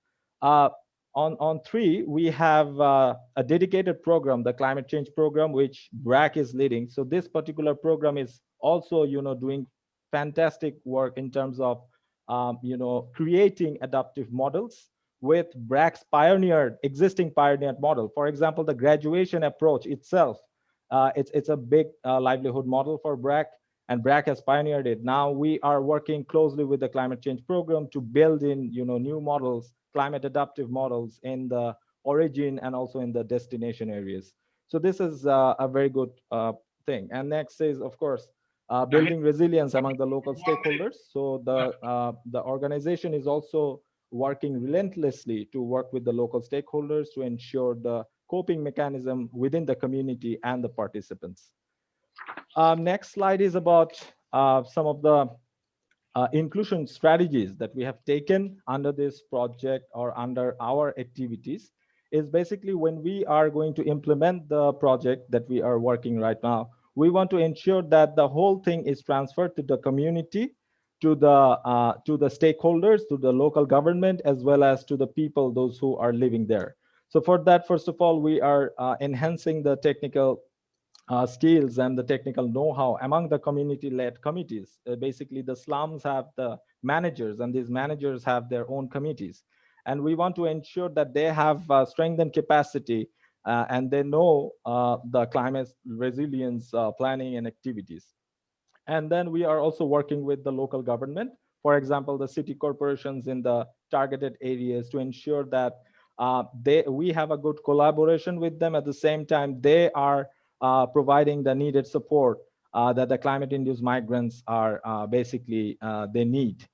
Uh, on, on three, we have uh, a dedicated program, the climate change program, which BRAC is leading. So this particular program is also, you know, doing fantastic work in terms of, um, you know, creating adaptive models with BRAC's pioneered, existing pioneered model. For example, the graduation approach itself, uh, it's, it's a big uh, livelihood model for BRAC and BRAC has pioneered it. Now we are working closely with the climate change program to build in, you know, new models, climate adaptive models in the origin and also in the destination areas. So this is uh, a very good uh, thing. And next is, of course, uh, building resilience among the local stakeholders. So the uh, the organization is also working relentlessly to work with the local stakeholders to ensure the coping mechanism within the community and the participants. Um, next slide is about uh, some of the uh, inclusion strategies that we have taken under this project or under our activities is basically when we are going to implement the project that we are working right now, we want to ensure that the whole thing is transferred to the community, to the uh, to the stakeholders, to the local government, as well as to the people, those who are living there. So for that, first of all, we are uh, enhancing the technical uh, skills and the technical know-how among the community-led committees. Uh, basically, the slums have the managers, and these managers have their own committees. And we want to ensure that they have uh, strengthened capacity uh, and they know uh, the climate resilience planning and activities. And then we are also working with the local government, for example, the city corporations in the targeted areas to ensure that they we have a good collaboration with them. At the same time, they are uh, providing the needed support uh, that the climate-induced migrants are uh, basically they need.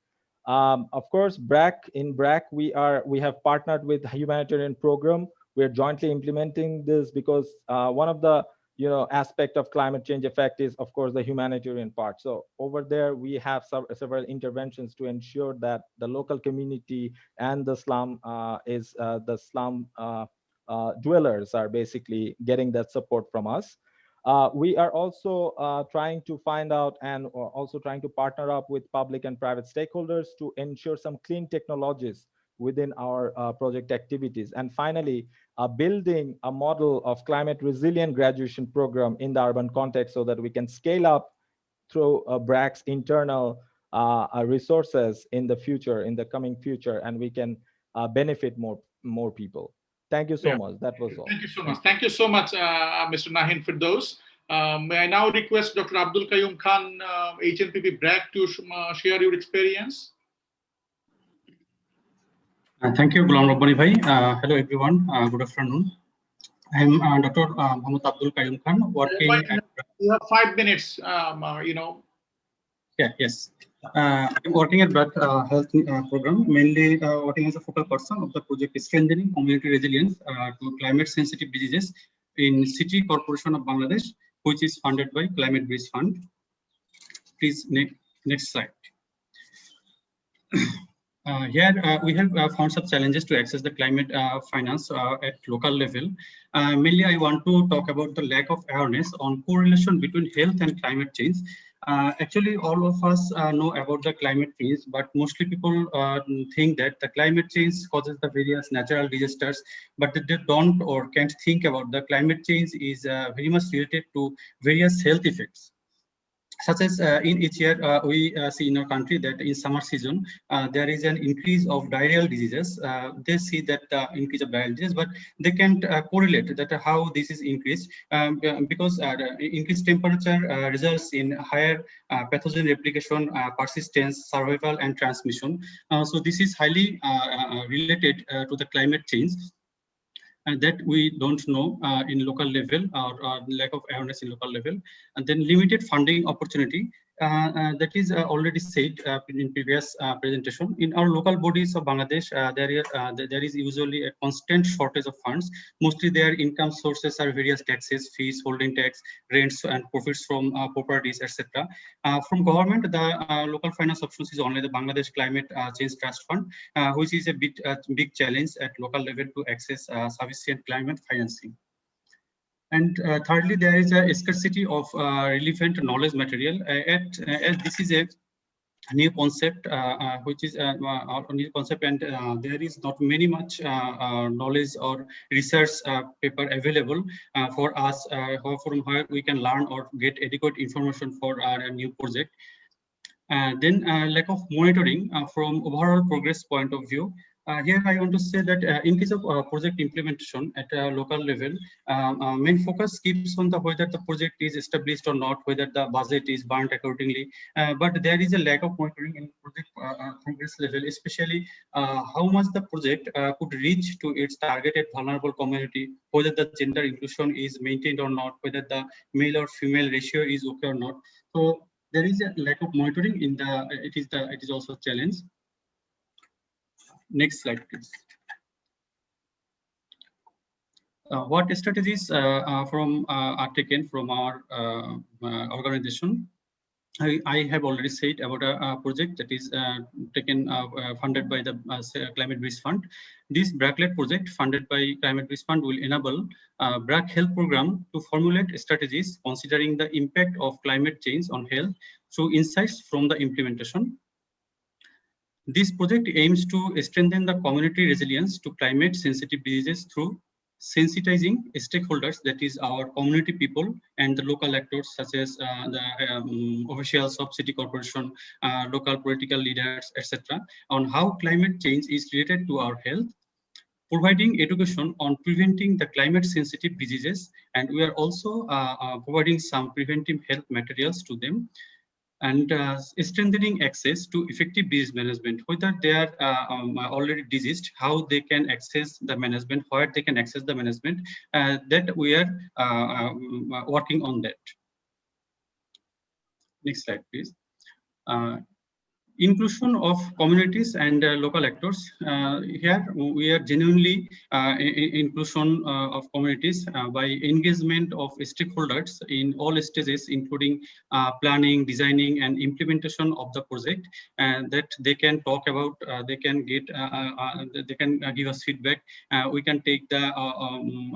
Um, of course, BRAC in BRAC we are we have partnered with humanitarian program. We're jointly implementing this because one of the you know aspect of climate change effect is of course the humanitarian part so over there we have some, several interventions to ensure that the local community and the slum uh, is uh, the slum uh, uh, dwellers are basically getting that support from us. Uh, we are also uh, trying to find out and also trying to partner up with public and private stakeholders to ensure some clean technologies within our uh, project activities. And finally, uh, building a model of climate resilient graduation program in the urban context so that we can scale up through uh, BRAC's internal resources in the future, in the coming future, and we can benefit more, more people. Thank you so yeah. much. That was all. Thank you so much. Thank you so much, uh, Mr. Nahin Firdaus. Uh, may I now request Dr. Abdul Qayyum Khan, uh, HNPP BRAC, to uh, share your experience? Uh, thank you, Ghulam Rabbani Bhai. Uh, hello, everyone. Uh, good afternoon. I'm uh, Dr. Uh, Muhammad Abdul Qayyum Khan, working. At, you have five minutes, um, you know. Yeah, yes. Uh, I'm working at BRAC uh, Health uh, Program, mainly uh, working as a focal person of the project Strengthening Community Resilience uh, to Climate Sensitive Diseases in City Corporation of Bangladesh, which is funded by Climate Bridge Fund. Please, next, next slide. Uh, here uh, we have uh, found some challenges to access the climate finance at local level. mainly, I want to talk about the lack of awareness on correlation between health and climate change uh, actually, all of us uh, know about the climate change, but mostly people uh, think that the climate change causes the various natural disasters, but they don't or can't think about the climate change is uh, very much related to various health effects such as uh, in each year uh, we uh, see in our country that in summer season uh, there is an increase of diarrheal diseases. Uh, they see that uh, increase of diarrheal diseases but they can't correlate that how this is increased um, because increased temperature results in higher pathogen replication persistence survival and transmission. So this is highly related to the climate change and that we don't know uh, in local level or, or, lack of awareness in local level. And then limited funding opportunity Uh, uh, that is uh, already said uh, in previous uh, presentation. In our local bodies of Bangladesh, uh, there, is, uh, there is usually a constant shortage of funds. Mostly their income sources are various taxes, fees, holding tax, rents, and profits from properties, etc. from government, the local finance options is only the Bangladesh Climate Change Trust Fund, which is a bit big challenge at local level to access sufficient climate financing. And uh, thirdly, there is a scarcity of uh, relevant knowledge material. Uh, at, as this is a new concept, which is a, new concept, and there is not many much knowledge or research paper available for us, from where we can learn or get adequate information for our new project. Uh, then uh, lack of monitoring uh, from overall progress point of view. Uh, here I want to say that uh, in case of uh, project implementation at a local level, um, uh, main focus keeps on the whether the project is established or not, whether the budget is burnt accordingly. Uh, but there is a lack of monitoring in project uh, progress level, especially how much the project could reach to its targeted vulnerable community, whether the gender inclusion is maintained or not, whether the male or female ratio is okay or not. So there is a lack of monitoring in the it is the it is also a challenge Next slide, please. Uh, what strategies uh, uh, from uh, are taken from our uh, uh, organization? I, I, have already said about a, a project that is taken funded by the Climate Bridge Fund. This BRAC-led project funded by Climate Bridge Fund will enable BRAC Health Program to formulate strategies considering the impact of climate change on health through insights from the implementation this project aims to strengthen the community resilience to climate sensitive diseases through sensitizing stakeholders, that is our community people and the local actors such as uh, the um, officials of city corporation, uh, local political leaders, etc., on how climate change is related to our health, providing education on preventing the climate sensitive diseases, and we are also uh, uh providing some preventive health materials to them and uh, strengthening access to effective disease management, whether they are uh, um, already diseased, how they can access the management, where they can access the management, uh, that we are uh, um, working on that. Next slide, please. Inclusion of communities and uh, local actors. Uh, here we are genuinely uh, inclusion uh, of communities uh, by engagement of stakeholders in all stages, including uh, planning, designing, and implementation of the project, and that they can talk about, they can get, they can give us feedback. we can take the um,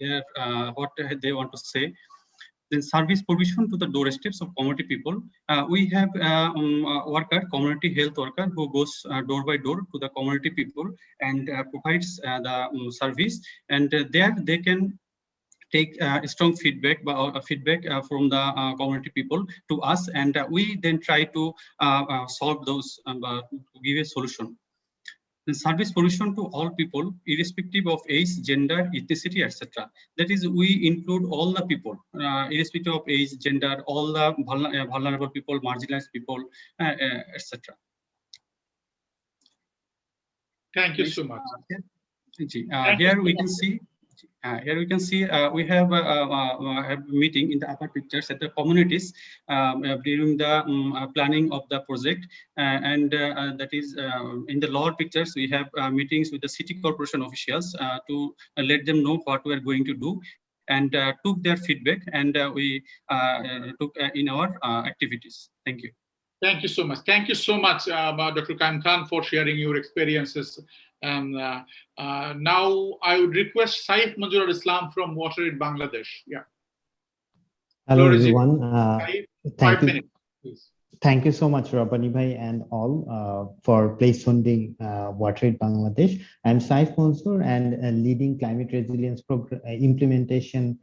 their what they want to say then service provision to the doorsteps of community people. Uh, we have uh, um, a worker, community health worker, who goes uh, door by door to the community people and uh, provides uh, the um, service. And uh, there they can take strong feedback uh, feedback from the community people to us, and we then try to solve those, um, give a solution the service provision to all people, irrespective of age, gender, ethnicity, etc. That is, we include all the people, uh, irrespective of age, gender, all the uh, vulnerable people, marginalized people, uh, uh etc. Thank you so much. Uh, here we can see uh, here we can see uh, we have uh, uh, uh, a, a, a, meeting in the upper pictures at the communities um, uh, during the um, planning of the project. and that is in the lower pictures, we have meetings with the city corporation officials to let them know what we are going to do and took their feedback and we took in our activities. Thank you. Thank you so much. Thank you so much, uh, Dr. Qayyum Khan, for sharing your experiences and uh, uh, now I would request Saif Manjur Islam from WaterAid Bangladesh. Yeah. Hello, everyone. Uh, thank you. Minutes, thank you so much, Rabbani Bhai and all uh, for place funding uh, WaterAid Bangladesh. I'm Saif Mansoor and uh, leading climate resilience program uh, implementation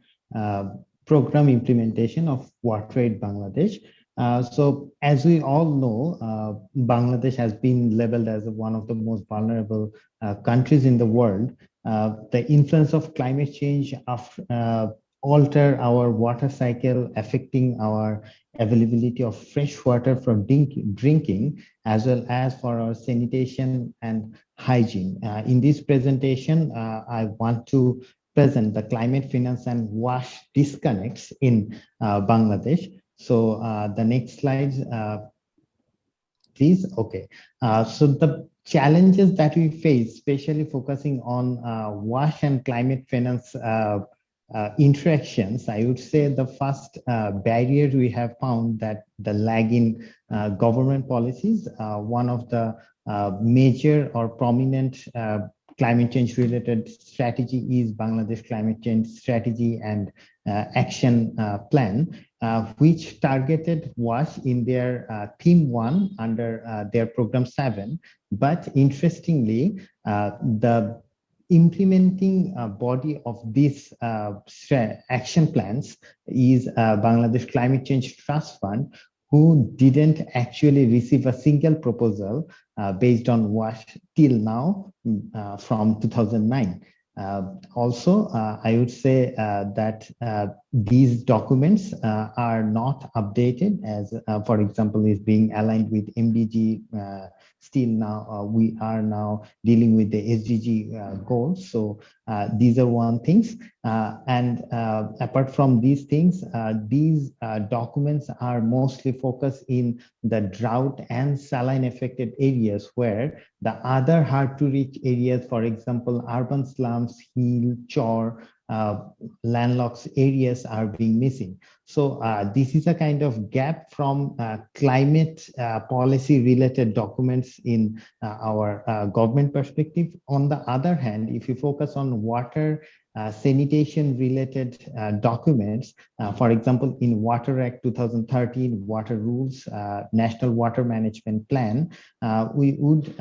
program implementation of WaterAid Bangladesh. Uh, so as we all know, uh, Bangladesh has been labeled as one of the most vulnerable uh, countries in the world. Uh, the influence of climate change uh, alter our water cycle, affecting our availability of fresh water for drink, drinking, as well as for our sanitation and hygiene. in this presentation, I want to present the climate finance and WASH disconnects in Bangladesh. So uh, the next slide, uh, please. Okay. Uh, so the challenges that we face, especially focusing on uh, WASH and climate finance uh, uh, interactions, I would say the first barrier we have found that the lag in uh, government policies, one of the major or prominent climate change related strategy is Bangladesh climate change strategy and action plan, which targeted WASH in their uh, theme one under uh, their program seven. But interestingly, uh, the implementing uh, body of these uh, action plans is uh, Bangladesh Climate Change Trust Fund, who didn't actually receive a single proposal uh, based on WASH till now mm, uh, from 2009. Uh, also, uh, I would say uh, that these documents are not updated as, for example, is being aligned with MDG. Still now, uh, we are now dealing with the SDG uh, goals. So uh, these are one things. Uh, and uh, apart from these things, uh, these documents are mostly focused in the drought and saline affected areas where the other hard to reach areas, for example, urban slums, hill, char, uh, landlocked areas are being missing. So uh, this is a kind of gap from uh, climate uh, policy related documents in uh, our uh, government perspective. On the other hand, if you focus on water uh, sanitation related uh, documents, uh, for example, in Water Act 2013, water rules, National Water Management Plan, we would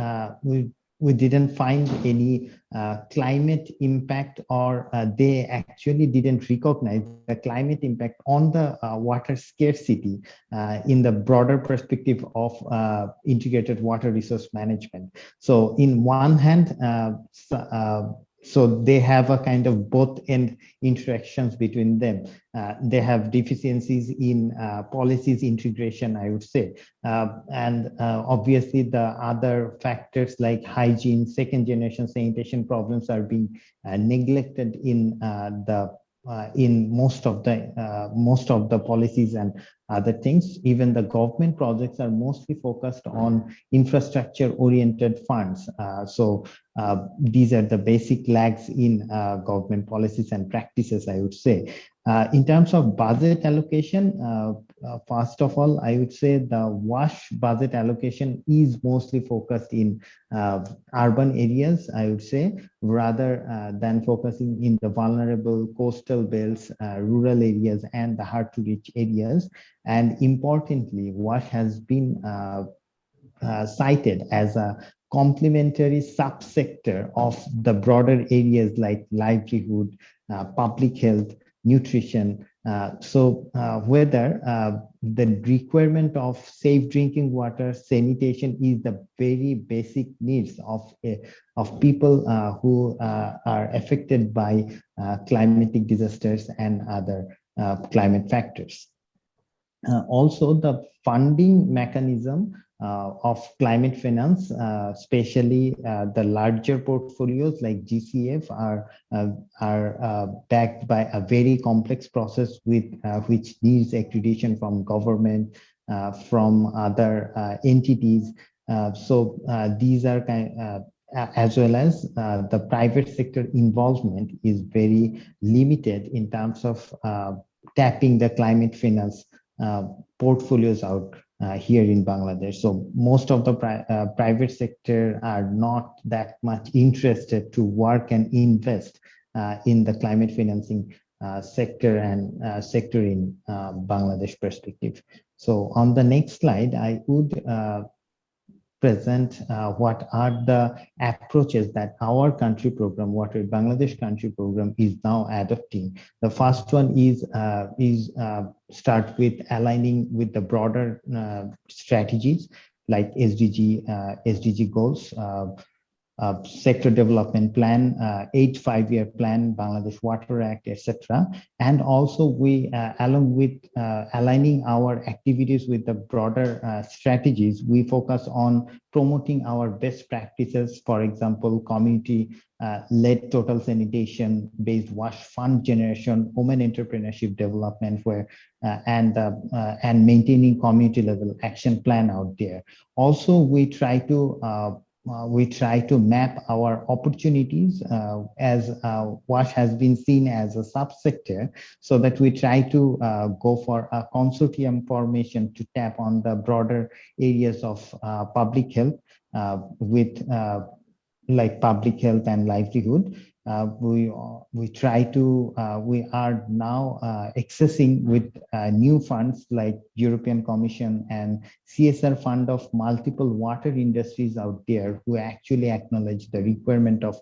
we we didn't find any uh, climate impact or uh, they actually didn't recognize the climate impact on the uh, water scarcity uh, in the broader perspective of uh, integrated water resource management. So in one hand, uh, so they have a kind of both end interactions between them. Uh, they have deficiencies in uh, policies integration, I would say. Uh, and uh, obviously the other factors like hygiene, second generation sanitation problems are being uh, neglected in uh, the in most of the uh, most of the policies and other things. Even the government projects are mostly focused on infrastructure oriented funds. Uh, so uh, these are the basic lags in uh, government policies and practices, I would say. Uh, in terms of budget allocation, uh, first of all, I would say the WASH budget allocation is mostly focused in uh, urban areas, I would say, rather uh, than focusing in the vulnerable coastal belts, uh, rural areas, and the hard to reach areas. And importantly, WASH has been uh, uh, cited as a complementary subsector of the broader areas like livelihood, public health, nutrition. Uh, so uh, whether uh, the requirement of safe drinking water, sanitation is the very basic needs of, uh, of people who are affected by climatic disasters and other climate factors. Also, the funding mechanism of climate finance, uh, especially uh, the larger portfolios like GCF are, uh, are uh, backed by a very complex process with uh, which needs accreditation from government, uh, from other uh, entities. Uh, so uh, these are kind uh, as well as uh, the private sector involvement is very limited in terms of uh, tapping the climate finance uh, portfolios out uh, here in Bangladesh. So most of the pri- uh, private sector are not that much interested to work and invest uh, in the climate financing uh, sector and uh, sector in uh, Bangladesh perspective. So on the next slide, I would present uh, what are the approaches that our country program, what Bangladesh country program is now adopting. The first one is uh, is uh, start with aligning with the broader uh, strategies like SDG uh, SDG goals. Uh, sector development plan, uh, eight five-year plan, Bangladesh Water Act, etc. And also we, uh, along with uh, aligning our activities with the broader uh, strategies, we focus on promoting our best practices, for example, community uh, led total sanitation based wash fund generation, women entrepreneurship development where and and maintaining community level action plan out there. Also, we try to uh, we try to map our opportunities uh, as uh, WASH has been seen as a subsector so that we try to uh, go for a consortium formation to tap on the broader areas of uh, public health uh, with like public health and livelihood. Uh, we we try to uh, we are now uh, accessing with new funds like European Commission and CSR fund of multiple water industries out there who actually acknowledge the requirement of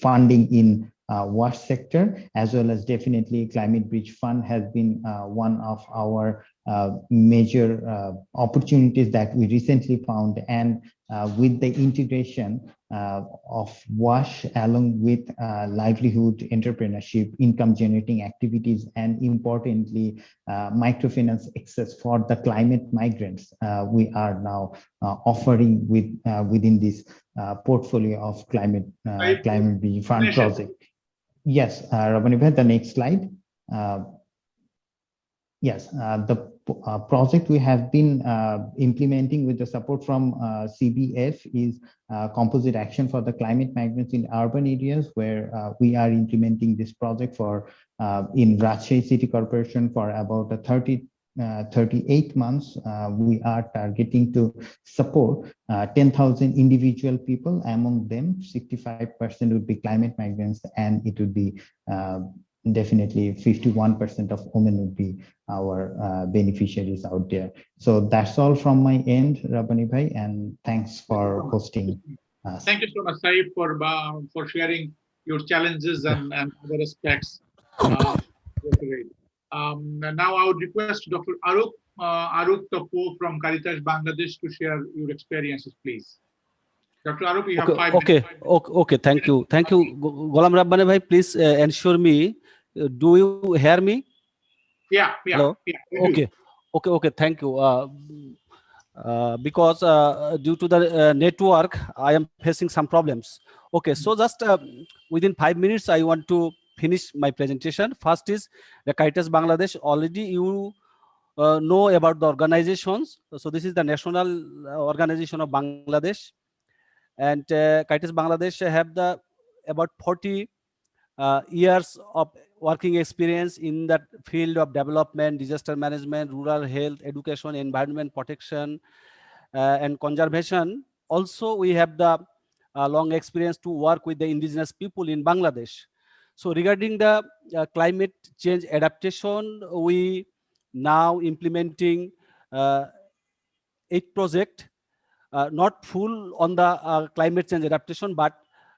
funding in uh, sector as well as definitely climate bridge fund has been uh, one of our uh, major opportunities that we recently found. And with the integration Uh, of WASH along with uh, livelihood, entrepreneurship, income generating activities, and importantly, uh, microfinance access for the climate migrants uh, we are now uh, offering with within this portfolio of climate climate fund project. Yes, uh, Rabbani the next slide. yes, the uh, project we have been uh, implementing with the support from uh, CBF is uh, composite action for the climate migrants in urban areas where uh, we are implementing this project for uh, in Rajshahi City Corporation for about a 30 38 months, we are targeting to support 10,000 individual people. Among them, 65% would be climate migrants, and it would be definitely 51% of women would be our uh, beneficiaries out there. So that's all from my end, Rabbani Bhai, and thanks for hosting us. Thank you so much, Saif, for, uh, for sharing your challenges and, and other aspects. Uh, um, now I would request Dr. Aruk, uh, Aruk Tapo from Caritas Bangladesh to share your experiences, please. Dr. Aruk, you have okay, five okay, minutes. Okay, okay, thank you. Thank you, Golam Rabbani bhai. Please uh, ensure me do you hear me? Yeah, yeah. Hello? yeah. Okay, okay, okay. Thank you. Uh, uh, because uh, due to the uh, network, I am facing some problems. Okay, so just uh, within five minutes, I want to finish my presentation. First is the Caritas Bangladesh. Already you uh, know about the organizations. So this is the national uh, organization of Bangladesh, and uh, Caritas Bangladesh have the about 40 uh, years of working experience in that field of development, disaster management, rural health, education, environment protection, uh, and conservation. Also, we have the uh, long experience to work with the indigenous people in Bangladesh. So regarding the uh, climate change adaptation, we now implementing uh, eight project, uh, not full on the uh, climate change adaptation, but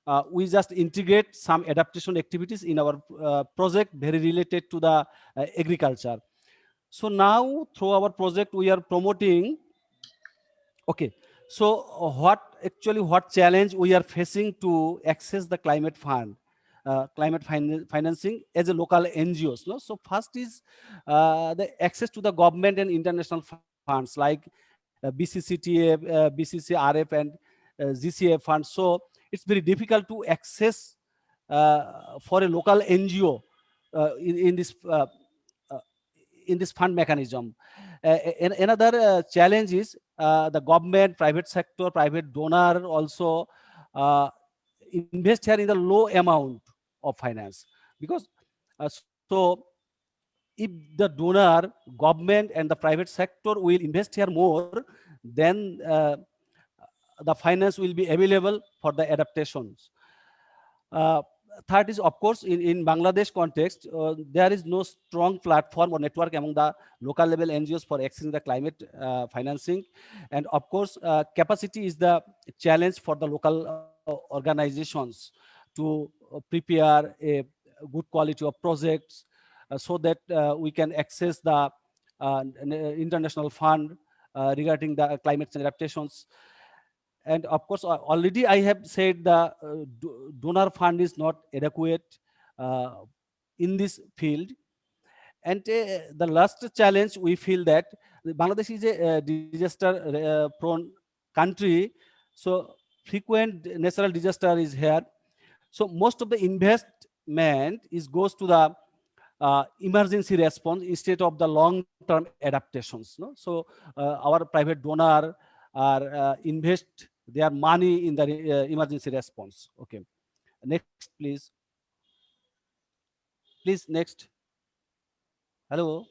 uh, we just integrate some adaptation activities in our uh, project very related to the uh, agriculture. So now through our project, we are promoting, okay, so uh, what actually what challenge we are facing to access the climate fund, uh, climate fin financing as a local NGOs. No? So first is uh, the access to the government and international funds like BCCTA, BCCRF and GCA funds. So it's very difficult to access uh, for a local NGO uh, in, in, this uh, uh, in this fund mechanism. another challenge is the government, private sector, private donor also invest here in the low amount of finance because so if the donor, government and the private sector will invest here more, then uh, the finance will be available for the adaptations. Uh, third is, of course, in, in Bangladesh context, uh, there is no strong platform or network among the local level NGOs for accessing the climate uh, financing. And of course, uh, capacity is the challenge for the local uh, organizations to uh, prepare a good quality of projects so that we can access the international fund regarding the climate adaptations and of course, already I have said the uh, donor fund is not adequate uh, in this field. And uh, the last challenge we feel that Bangladesh is a disaster uh, prone country. So frequent natural disaster is here. So most of the investment is goes to the uh, emergency response instead of the long-term adaptations. No? So uh, our private donor are uh, invest their money in the uh, emergency response. Okay, next please. Please next. Hello.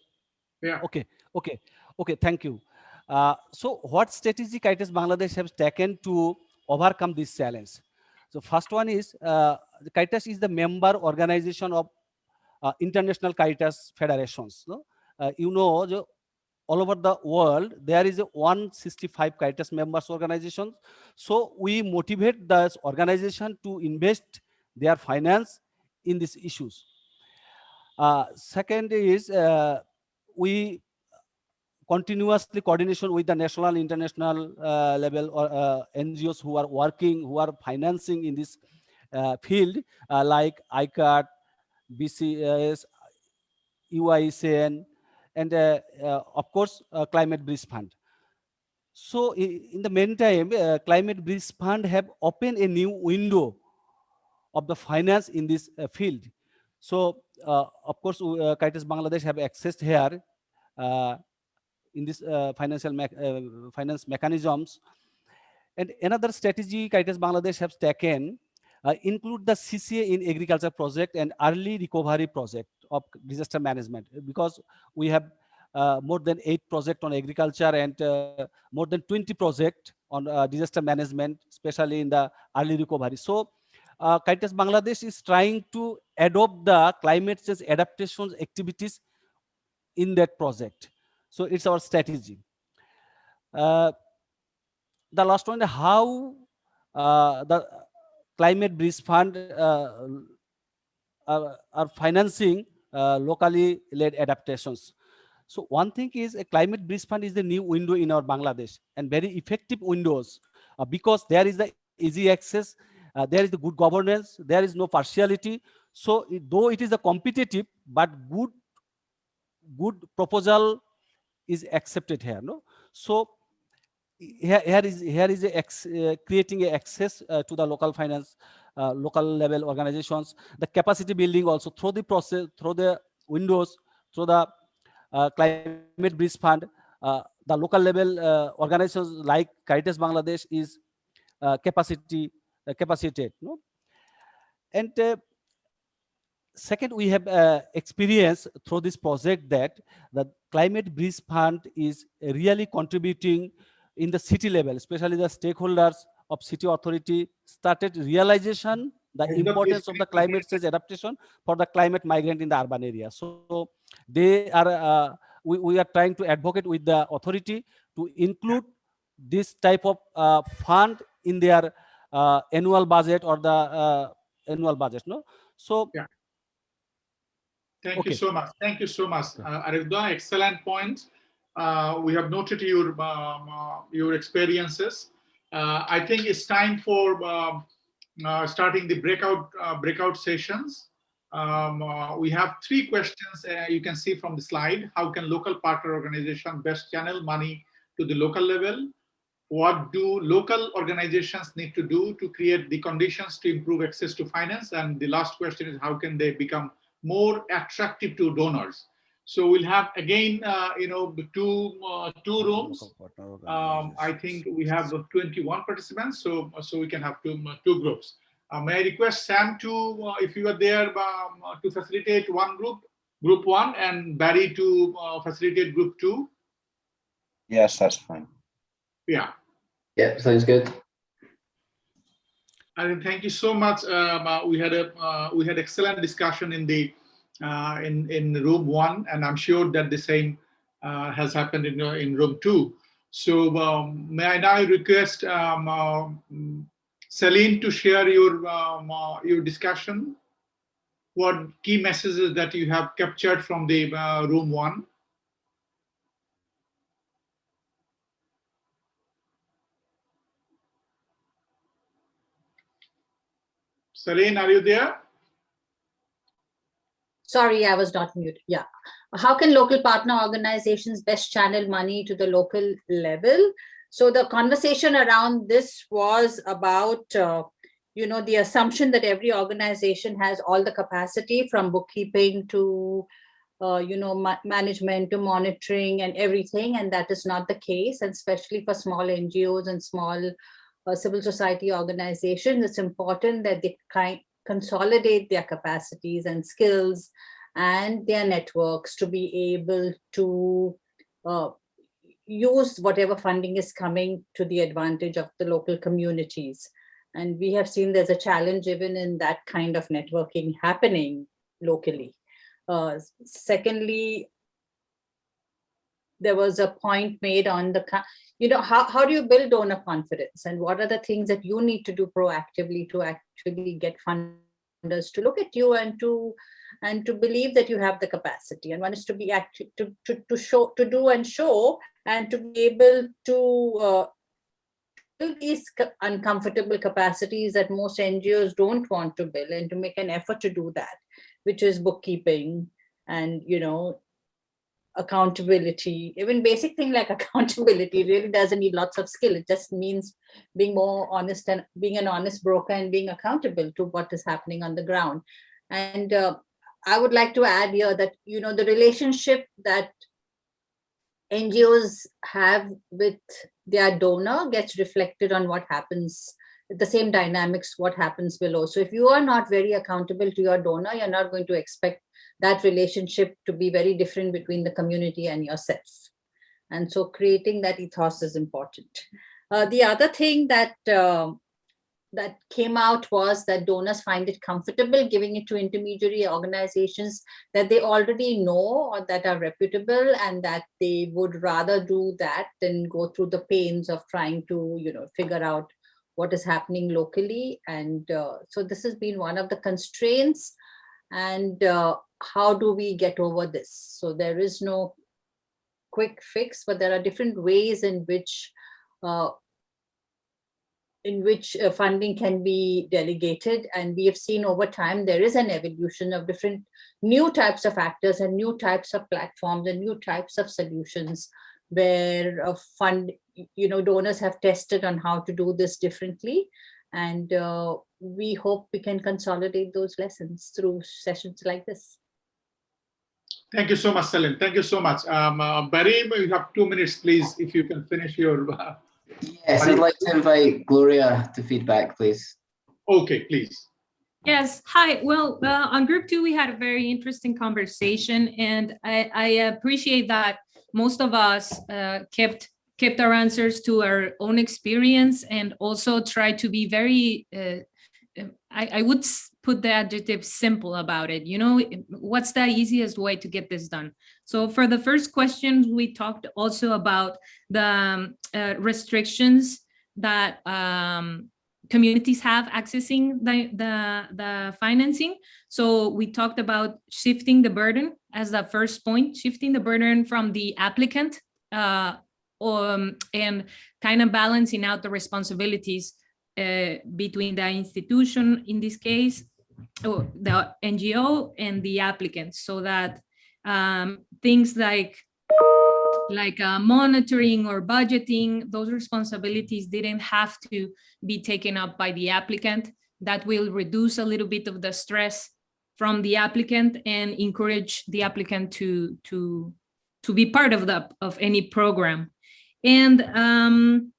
Yeah. Okay. Okay. Okay. Thank you. Uh, so what strategy Caritas Bangladesh has taken to overcome this challenge? So first one is uh, the Caritas is the member organization of uh, international Caritas federations. No? Uh, you know, the, all over the world, there is a 165 Caritas members organizations. So we motivate this organization to invest their finance in these issues. Uh, second is uh, we continuously coordination with the national, international uh, level or uh, NGOs who are working, who are financing in this uh, field, uh, like ICAT, BCS, UICN, and uh, uh, of course, uh, Climate Bridge Fund. So in the meantime, Climate Bridge Fund have opened a new window of the finance in this field. So of course, uh, Caritas Bangladesh have accessed here in this uh, financial mech- uh, finance mechanisms. And another strategy Caritas Bangladesh has taken uh, include the CCA in agriculture project and early recovery project of disaster management because we have uh, more than eight project on agriculture and uh, more than 20 project on uh, disaster management, especially in the early recovery. So uh, Caritas Bangladesh is trying to adopt the climate change adaptation activities in that project. So it's our strategy. Uh, the last one, how uh, the climate bridge fund uh, are, are financing locally led adaptations. So one thing is a climate bridge fund is the new window in our Bangladesh and very effective windows uh, because there is the easy access, uh, there is the good governance, there is no partiality. So it- though it is a competitive, but good, good proposal is accepted here. No, so here, here is here is a ex, uh, creating a access uh, to the local finance, uh, local level organizations, the capacity building also through the process, through the windows, through the uh, climate bridge fund, uh, the local level uh, organizations like Caritas Bangladesh is capacity uh, capacitated. No? And second, we have uh, experience through this project that the climate bridge fund is really contributing in the city level, especially the stakeholders of city authority started realization the importance of the climate change adaptation for the climate migrant in the urban area. So they are, uh, we, we are trying to advocate with the authority to include this type of uh, fund in their uh, annual budget or the uh, annual budget. No, so Yeah. Thank Okay. you so much. Thank you so much, uh, Arifda. Excellent points. Uh, we have noted your um, your experiences. Uh, I think it's time for starting the breakout breakout sessions. Um, we have three questions you can see from the slide. How can local partner organization best channel money to the local level? What do local organizations need to do to create the conditions to improve access to finance? And the last question is how can they become more attractive to donors? So we'll have again, uh, you know, the two uh, two rooms. Um, I think we have uh, 21 participants, so so we can have two two groups. Uh, may I request Sam to, uh, if you are there, um, uh, to facilitate one group, group one, and Barry to uh, facilitate group two? Yes, that's fine. Yeah. Yeah, sounds good. And thank you so much. Um, uh, we had a uh, we had excellent discussion in the uh, in, in room one, and I'm sure that the same uh, has happened in, uh, in room two. So um, may I now request um, uh, Celine to share your, um, uh, your discussion? What key messages that you have captured from the uh, room one? Celine, are you there? Sorry, I was not muted. Yeah. How can local partner organizations best channel money to the local level? So the conversation around this was about, uh, you know, the assumption that every organization has all the capacity from bookkeeping to, uh, you know, ma management to monitoring and everything. And that is not the case. And especially for small NGOs and small uh, civil society organizations, it's important that they kind consolidate their capacities and skills and their networks to be able to uh, use whatever funding is coming to the advantage of the local communities. And we have seen there's a challenge even in that kind of networking happening locally. Uh, secondly, there was a point made on the, you know, how, how do you build donor confidence? And what are the things that you need to do proactively to actually get funders to look at you and to and to believe that you have the capacity? And one is to be actually to, to, to show to do and show and to be able to uh, build these uncomfortable capacities that most NGOs don't want to build and to make an effort to do that, which is bookkeeping and, you know, accountability, even basic thing like accountability really doesn't need lots of skill. It just means being more honest and being an honest broker and being accountable to what is happening on the ground. And uh, I would like to add here that, you know, the relationship that NGOs have with their donor gets reflected on what happens, the same dynamics, what happens below. So if you are not very accountable to your donor, you're not going to expect that relationship to be very different between the community and yourself. And so creating that ethos is important. Uh, the other thing that uh, that came out was that donors find it comfortable giving it to intermediary organizations that they already know or that are reputable and that they would rather do that than go through the pains of trying to you know figure out what is happening locally and uh, so this has been one of the constraints and uh, how do we get over this so there is no quick fix but there are different ways in which uh, in which uh, funding can be delegated. And we have seen over time, there is an evolution of different new types of actors and new types of platforms and new types of solutions where a fund, you know, donors have tested on how to do this differently. And uh, we hope we can consolidate those lessons through sessions like this. Thank you so much, Celine. Thank you so much. Um, uh, Barry, you have two minutes, please, if you can finish your uh, Yes, I'd like to invite Gloria to feedback, please. Okay, please. Yes, hi. Well, uh, on group two, we had a very interesting conversation and I, I appreciate that most of us uh, kept kept our answers to our own experience and also tried to be very, uh, I, I would put the adjective simple about it. You know, what's the easiest way to get this done? So for the first question, we talked also about the um, uh, restrictions that um, communities have accessing the, the, the financing. So we talked about shifting the burden as the first point, shifting the burden from the applicant uh, um, and kind of balancing out the responsibilities uh, between the institution, in this case, or the NGO and the applicant so that um, things like like uh, monitoring or budgeting, those responsibilities didn't have to be taken up by the applicant. That will reduce a little bit of the stress from the applicant and encourage the applicant to to to be part of the of any program. And um,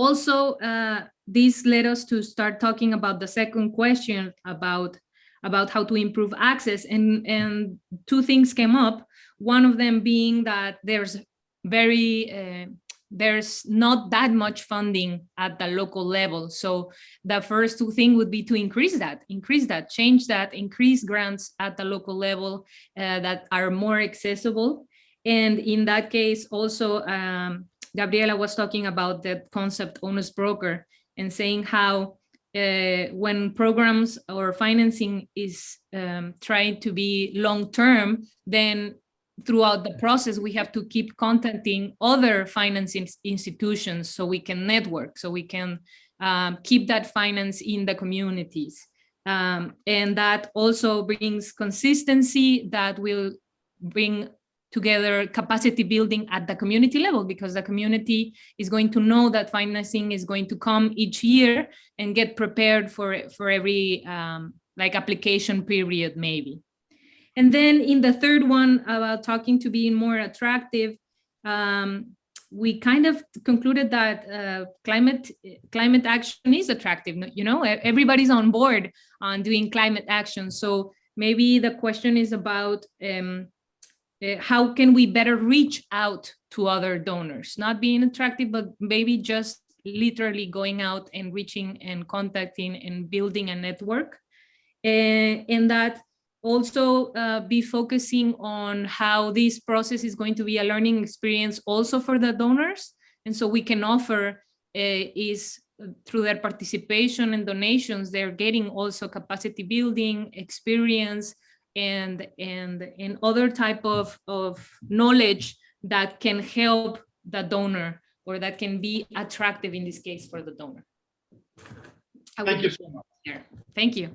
also, uh, this led us to start talking about the second question about about how to improve access. And and two things came up. One of them being that there's very uh, there's not that much funding at the local level. So the first two thing would be to increase that increase that change that increase grants at the local level uh, that are more accessible. And in that case also um, Gabriela was talking about the concept honest broker and saying how uh, when programs or financing is um, trying to be long-term, then throughout the process, we have to keep contacting other financing institutions so we can network, so we can um, keep that finance in the communities. Um, and that also brings consistency that will bring together capacity building at the community level because the community is going to know that financing is going to come each year and get prepared for for every um, like application period maybe. And then in the third one about talking to being more attractive, um, we kind of concluded that uh, climate climate action is attractive. You know, everybody's on board on doing climate action. So maybe the question is about um, uh, how can we better reach out to other donors, not being attractive, but maybe just literally going out and reaching and contacting and building a network. Uh, and that also uh, be focusing on how this process is going to be a learning experience also for the donors. And so we can offer uh, is through their participation and donations, they're getting also capacity building experience and and and other type of of knowledge that can help the donor or that can be attractive in this case for the donor. Thank you so much. Here. Thank you.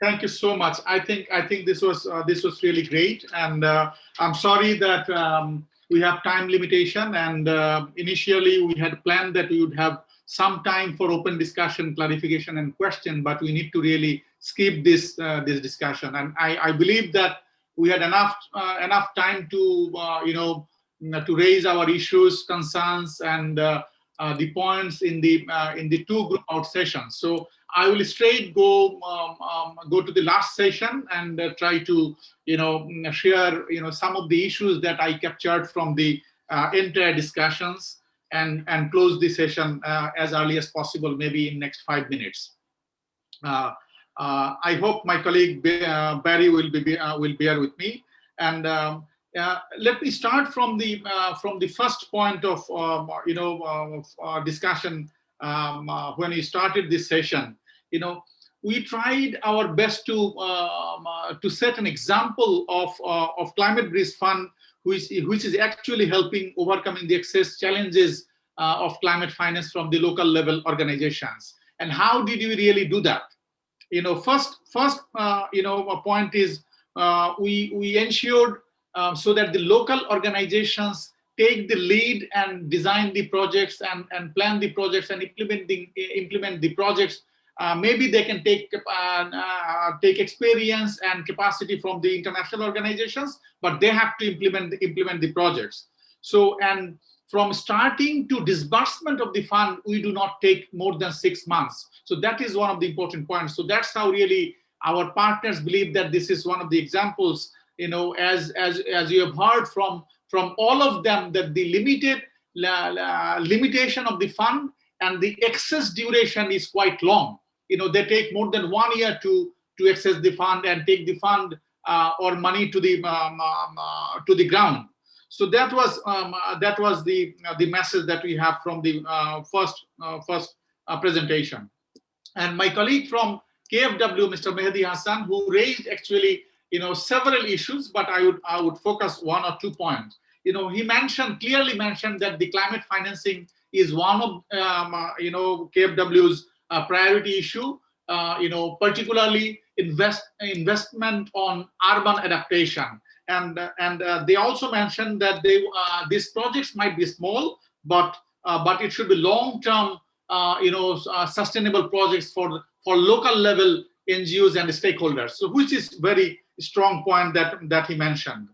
Thank you so much. I think I think this was uh, this was really great, and uh, I'm sorry that um, we have time limitation. And uh, initially we had planned that we would have some time for open discussion, clarification, and question, but we need to really skip this uh, this discussion. And I, I believe that we had enough uh, enough time to uh, you know to raise our issues, concerns, and the points in the in the two group out sessions. So I will straight go um, um, go to the last session and uh, try to you know share you know some of the issues that I captured from the uh, entire discussions and and close the session uh, as early as possible, maybe in next five minutes. Uh, uh, I hope my colleague uh, Barry will be will bear with me and. Um, let me start from the from the first point of um, you know discussion um, when we started this session you know, we tried our best to um, uh, to set an example of uh, of climate bridge fund, which which is actually helping overcoming the excess challenges uh, of climate finance from the local level organizations. And how did we really do that? You know, first first uh, you know a point is uh, we we ensured um, so that the local organizations take the lead and design the projects and, and plan the projects and implement the, implement the projects uh, maybe they can take uh, uh, take experience and capacity from the international organizations, but they have to implement the, implement the projects. So and from starting to disbursement of the fund, we do not take more than six months. So that is one of the important points. So that's how really our partners believe that this is one of the examples. You know, as as as you have heard from from all of them that the limited uh, limitation of the fund and the excess duration is quite long you know, they take more than one year to to access the fund and take the fund uh, or money to the um, um, uh, to the ground. So that was um, uh, that was the uh, the message that we have from the uh, first first presentation. And my colleague from KfW, Mr. Mehdi Hassan, who raised actually you know several issues, but I would I would focus one or two points. You know, he mentioned clearly mentioned that the climate financing is one of um, you know KfW's priority issue, uh, you know, particularly invest investment on urban adaptation. And, and uh, they also mentioned that they, uh, these projects might be small, but, but it should be long-term, you know, sustainable projects for, for local level NGOs and stakeholders. So which is very strong point that, that he mentioned.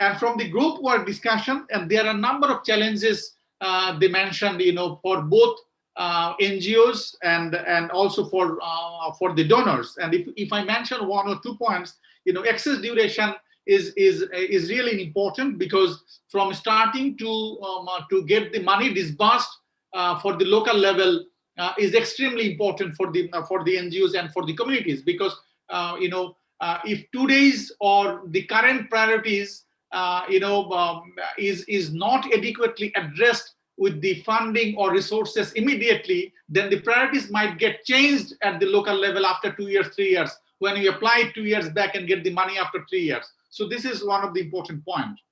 And from the group work discussion, and there are a number of challenges uh, they mentioned, you know, for both uh, NGOs and and also for uh, for the donors. And if, if I mention one or two points, you know, excess duration is is is really important because from starting to um, uh, to get the money disbursed uh, for the local level uh, is extremely important for the for the NGOs and for the communities because you know if two days or the current priorities you know um, is is not adequately addressed with the funding or resources immediately, then the priorities might get changed at the local level after two years, three years, when you apply two years back and get the money after three years. So this is one of the important points.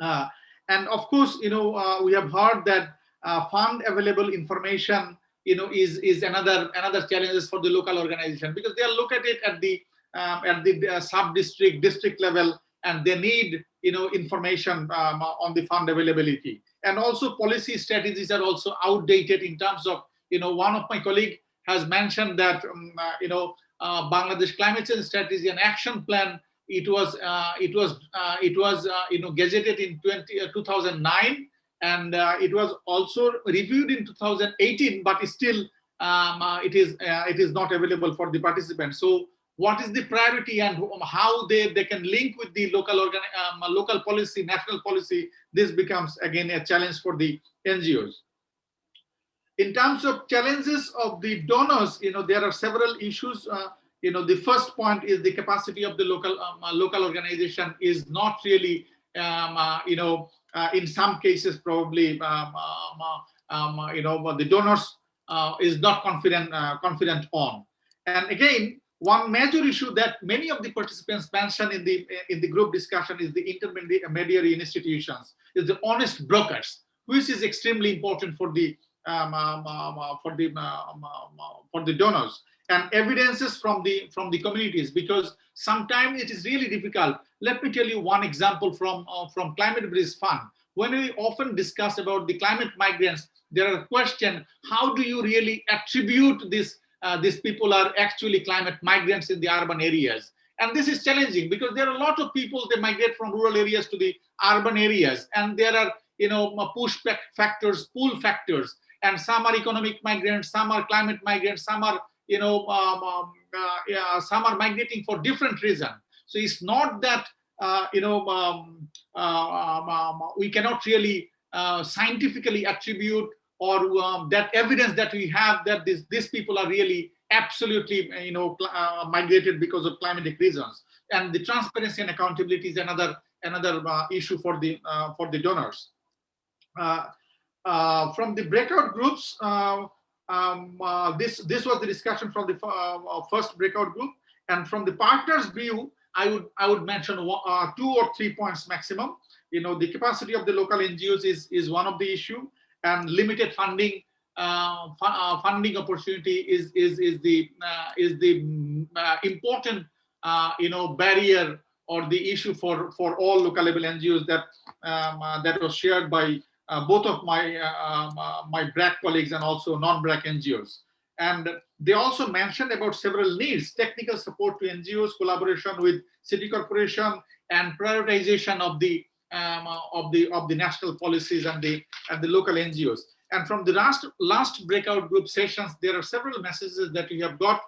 Uh, and of course, you know, uh, we have heard that uh, fund available information you know, is is another another challenges for the local organization because they are located at it at the um, at the uh, sub district district level and they need you know information um, on the fund availability and also policy strategies are also outdated in terms of you know one of my colleague has mentioned that um, uh, you know uh, Bangladesh climate change strategy and action plan it was uh, it was uh, it was uh, you know gazetted in 20, 2009 and it was also reviewed in 2018 but still um, it is it is not available for the participants so what is the priority and how they, they can link with the local organ, um, local policy, national policy, this becomes again a challenge for the NGOs. In terms of challenges of the donors, you know, there are several issues. You know, the first point is the capacity of the local um, uh, local organization is not really, um, uh, you know, uh, in some cases probably, um, um, um you know, the donors is not confident confident on. And again, one major issue that many of the participants mentioned in the in the group discussion is the intermediary institutions, is the honest brokers, which is extremely important for the um, um, for the um, for the donors and evidences from the from the communities because sometimes it is really difficult. Let me tell you one example from uh, from Climate Bridge Fund. When we often discuss about the climate migrants, there are questions: How do you really attribute this? uh, these people are actually climate migrants in the urban areas. And this is challenging because there are a lot of people, they migrate from rural areas to the urban areas. And there are, you know, push factors, pull factors. And some are economic migrants, some are climate migrants, some are, you know, um, um, uh, yeah, some are migrating for different reasons. So it's not that, uh, you know, um, uh, um, um, we cannot really uh, scientifically attribute or um, that evidence that we have that this, these people are really absolutely you know uh, migrated because of climatic reasons and the transparency and accountability is another another issue for the for the donors uh, from the breakout groups uh, um, this this was the discussion from the first breakout group. And from the partners view i would i would mention one, two or three points maximum. You know the capacity of the local ngos is is one of the issue. And limited funding uh, uh, funding opportunity is is is the uh, is the uh, important uh, you know barrier or the issue for for all local level NGOs that um, uh, that was shared by both of my um, my BRAC colleagues and also non-BRAC NGOs. And they also mentioned about several needs: technical support to NGOs, collaboration with city corporation, and prioritization of the um, of the of the national policies and the and the local NGOs. And from the last last breakout group sessions, there are several messages that we have got.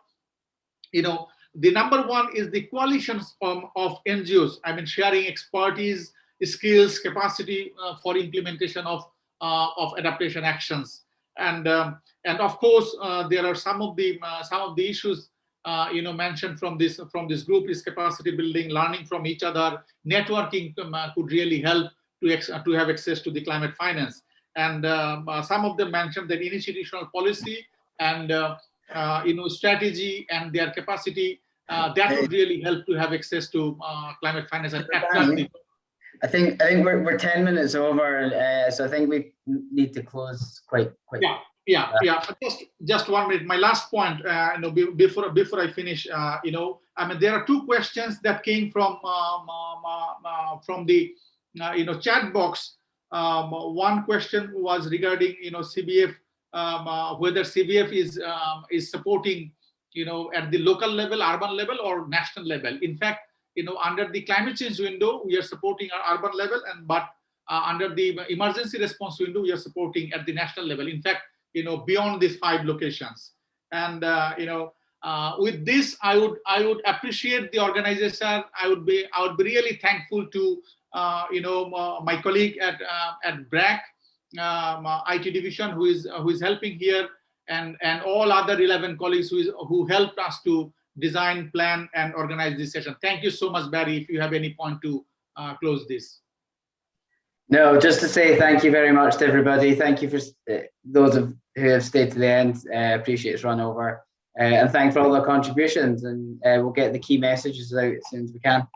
You know, the number one is the coalitions um, of NGOs. I mean, sharing expertise, skills, capacity uh, for implementation of uh, of adaptation actions. And um, and of course, uh, there are some of the uh, some of the issues uh, you know mentioned from this from this group is capacity building, learning from each other, networking um, uh, could really help to to have access to the climate finance. And um, uh, some of them mentioned that institutional policy and uh, uh, you know strategy and their capacity that would really help to have access to climate finance and I think I think we're, we're 10 minutes over, uh, so I think we need to close quite quick. Yeah, yeah, yeah. Just just one minute. My last point, uh, you know, before before I finish, uh, you know, I mean, there are two questions that came from um, um, from the uh, you know chat box. Um, one question was regarding you know CBF, um, uh, whether CBF is um, is supporting you know at the local level, urban level, or national level. In fact, you know, under the climate change window, we are supporting our urban level, and but uh, under the emergency response window, we are supporting at the national level. In fact you know, beyond these five locations. And, uh, you know, uh, with this, I would I would appreciate the organization. I would be I would be really thankful to uh, you know my colleague at uh, at BRAC um, uh, IT division who is who is helping here, and and all other relevant colleagues who is who helped us to design, plan, and organize this session. Thank you so much, Barry. If you have any point to uh, close this. No, just to say thank you very much to everybody. Thank you for uh, those of, who have stayed to the end. Uh, appreciate it's run over. Uh, and thanks for all the contributions. And uh, we'll get the key messages out as soon as we can.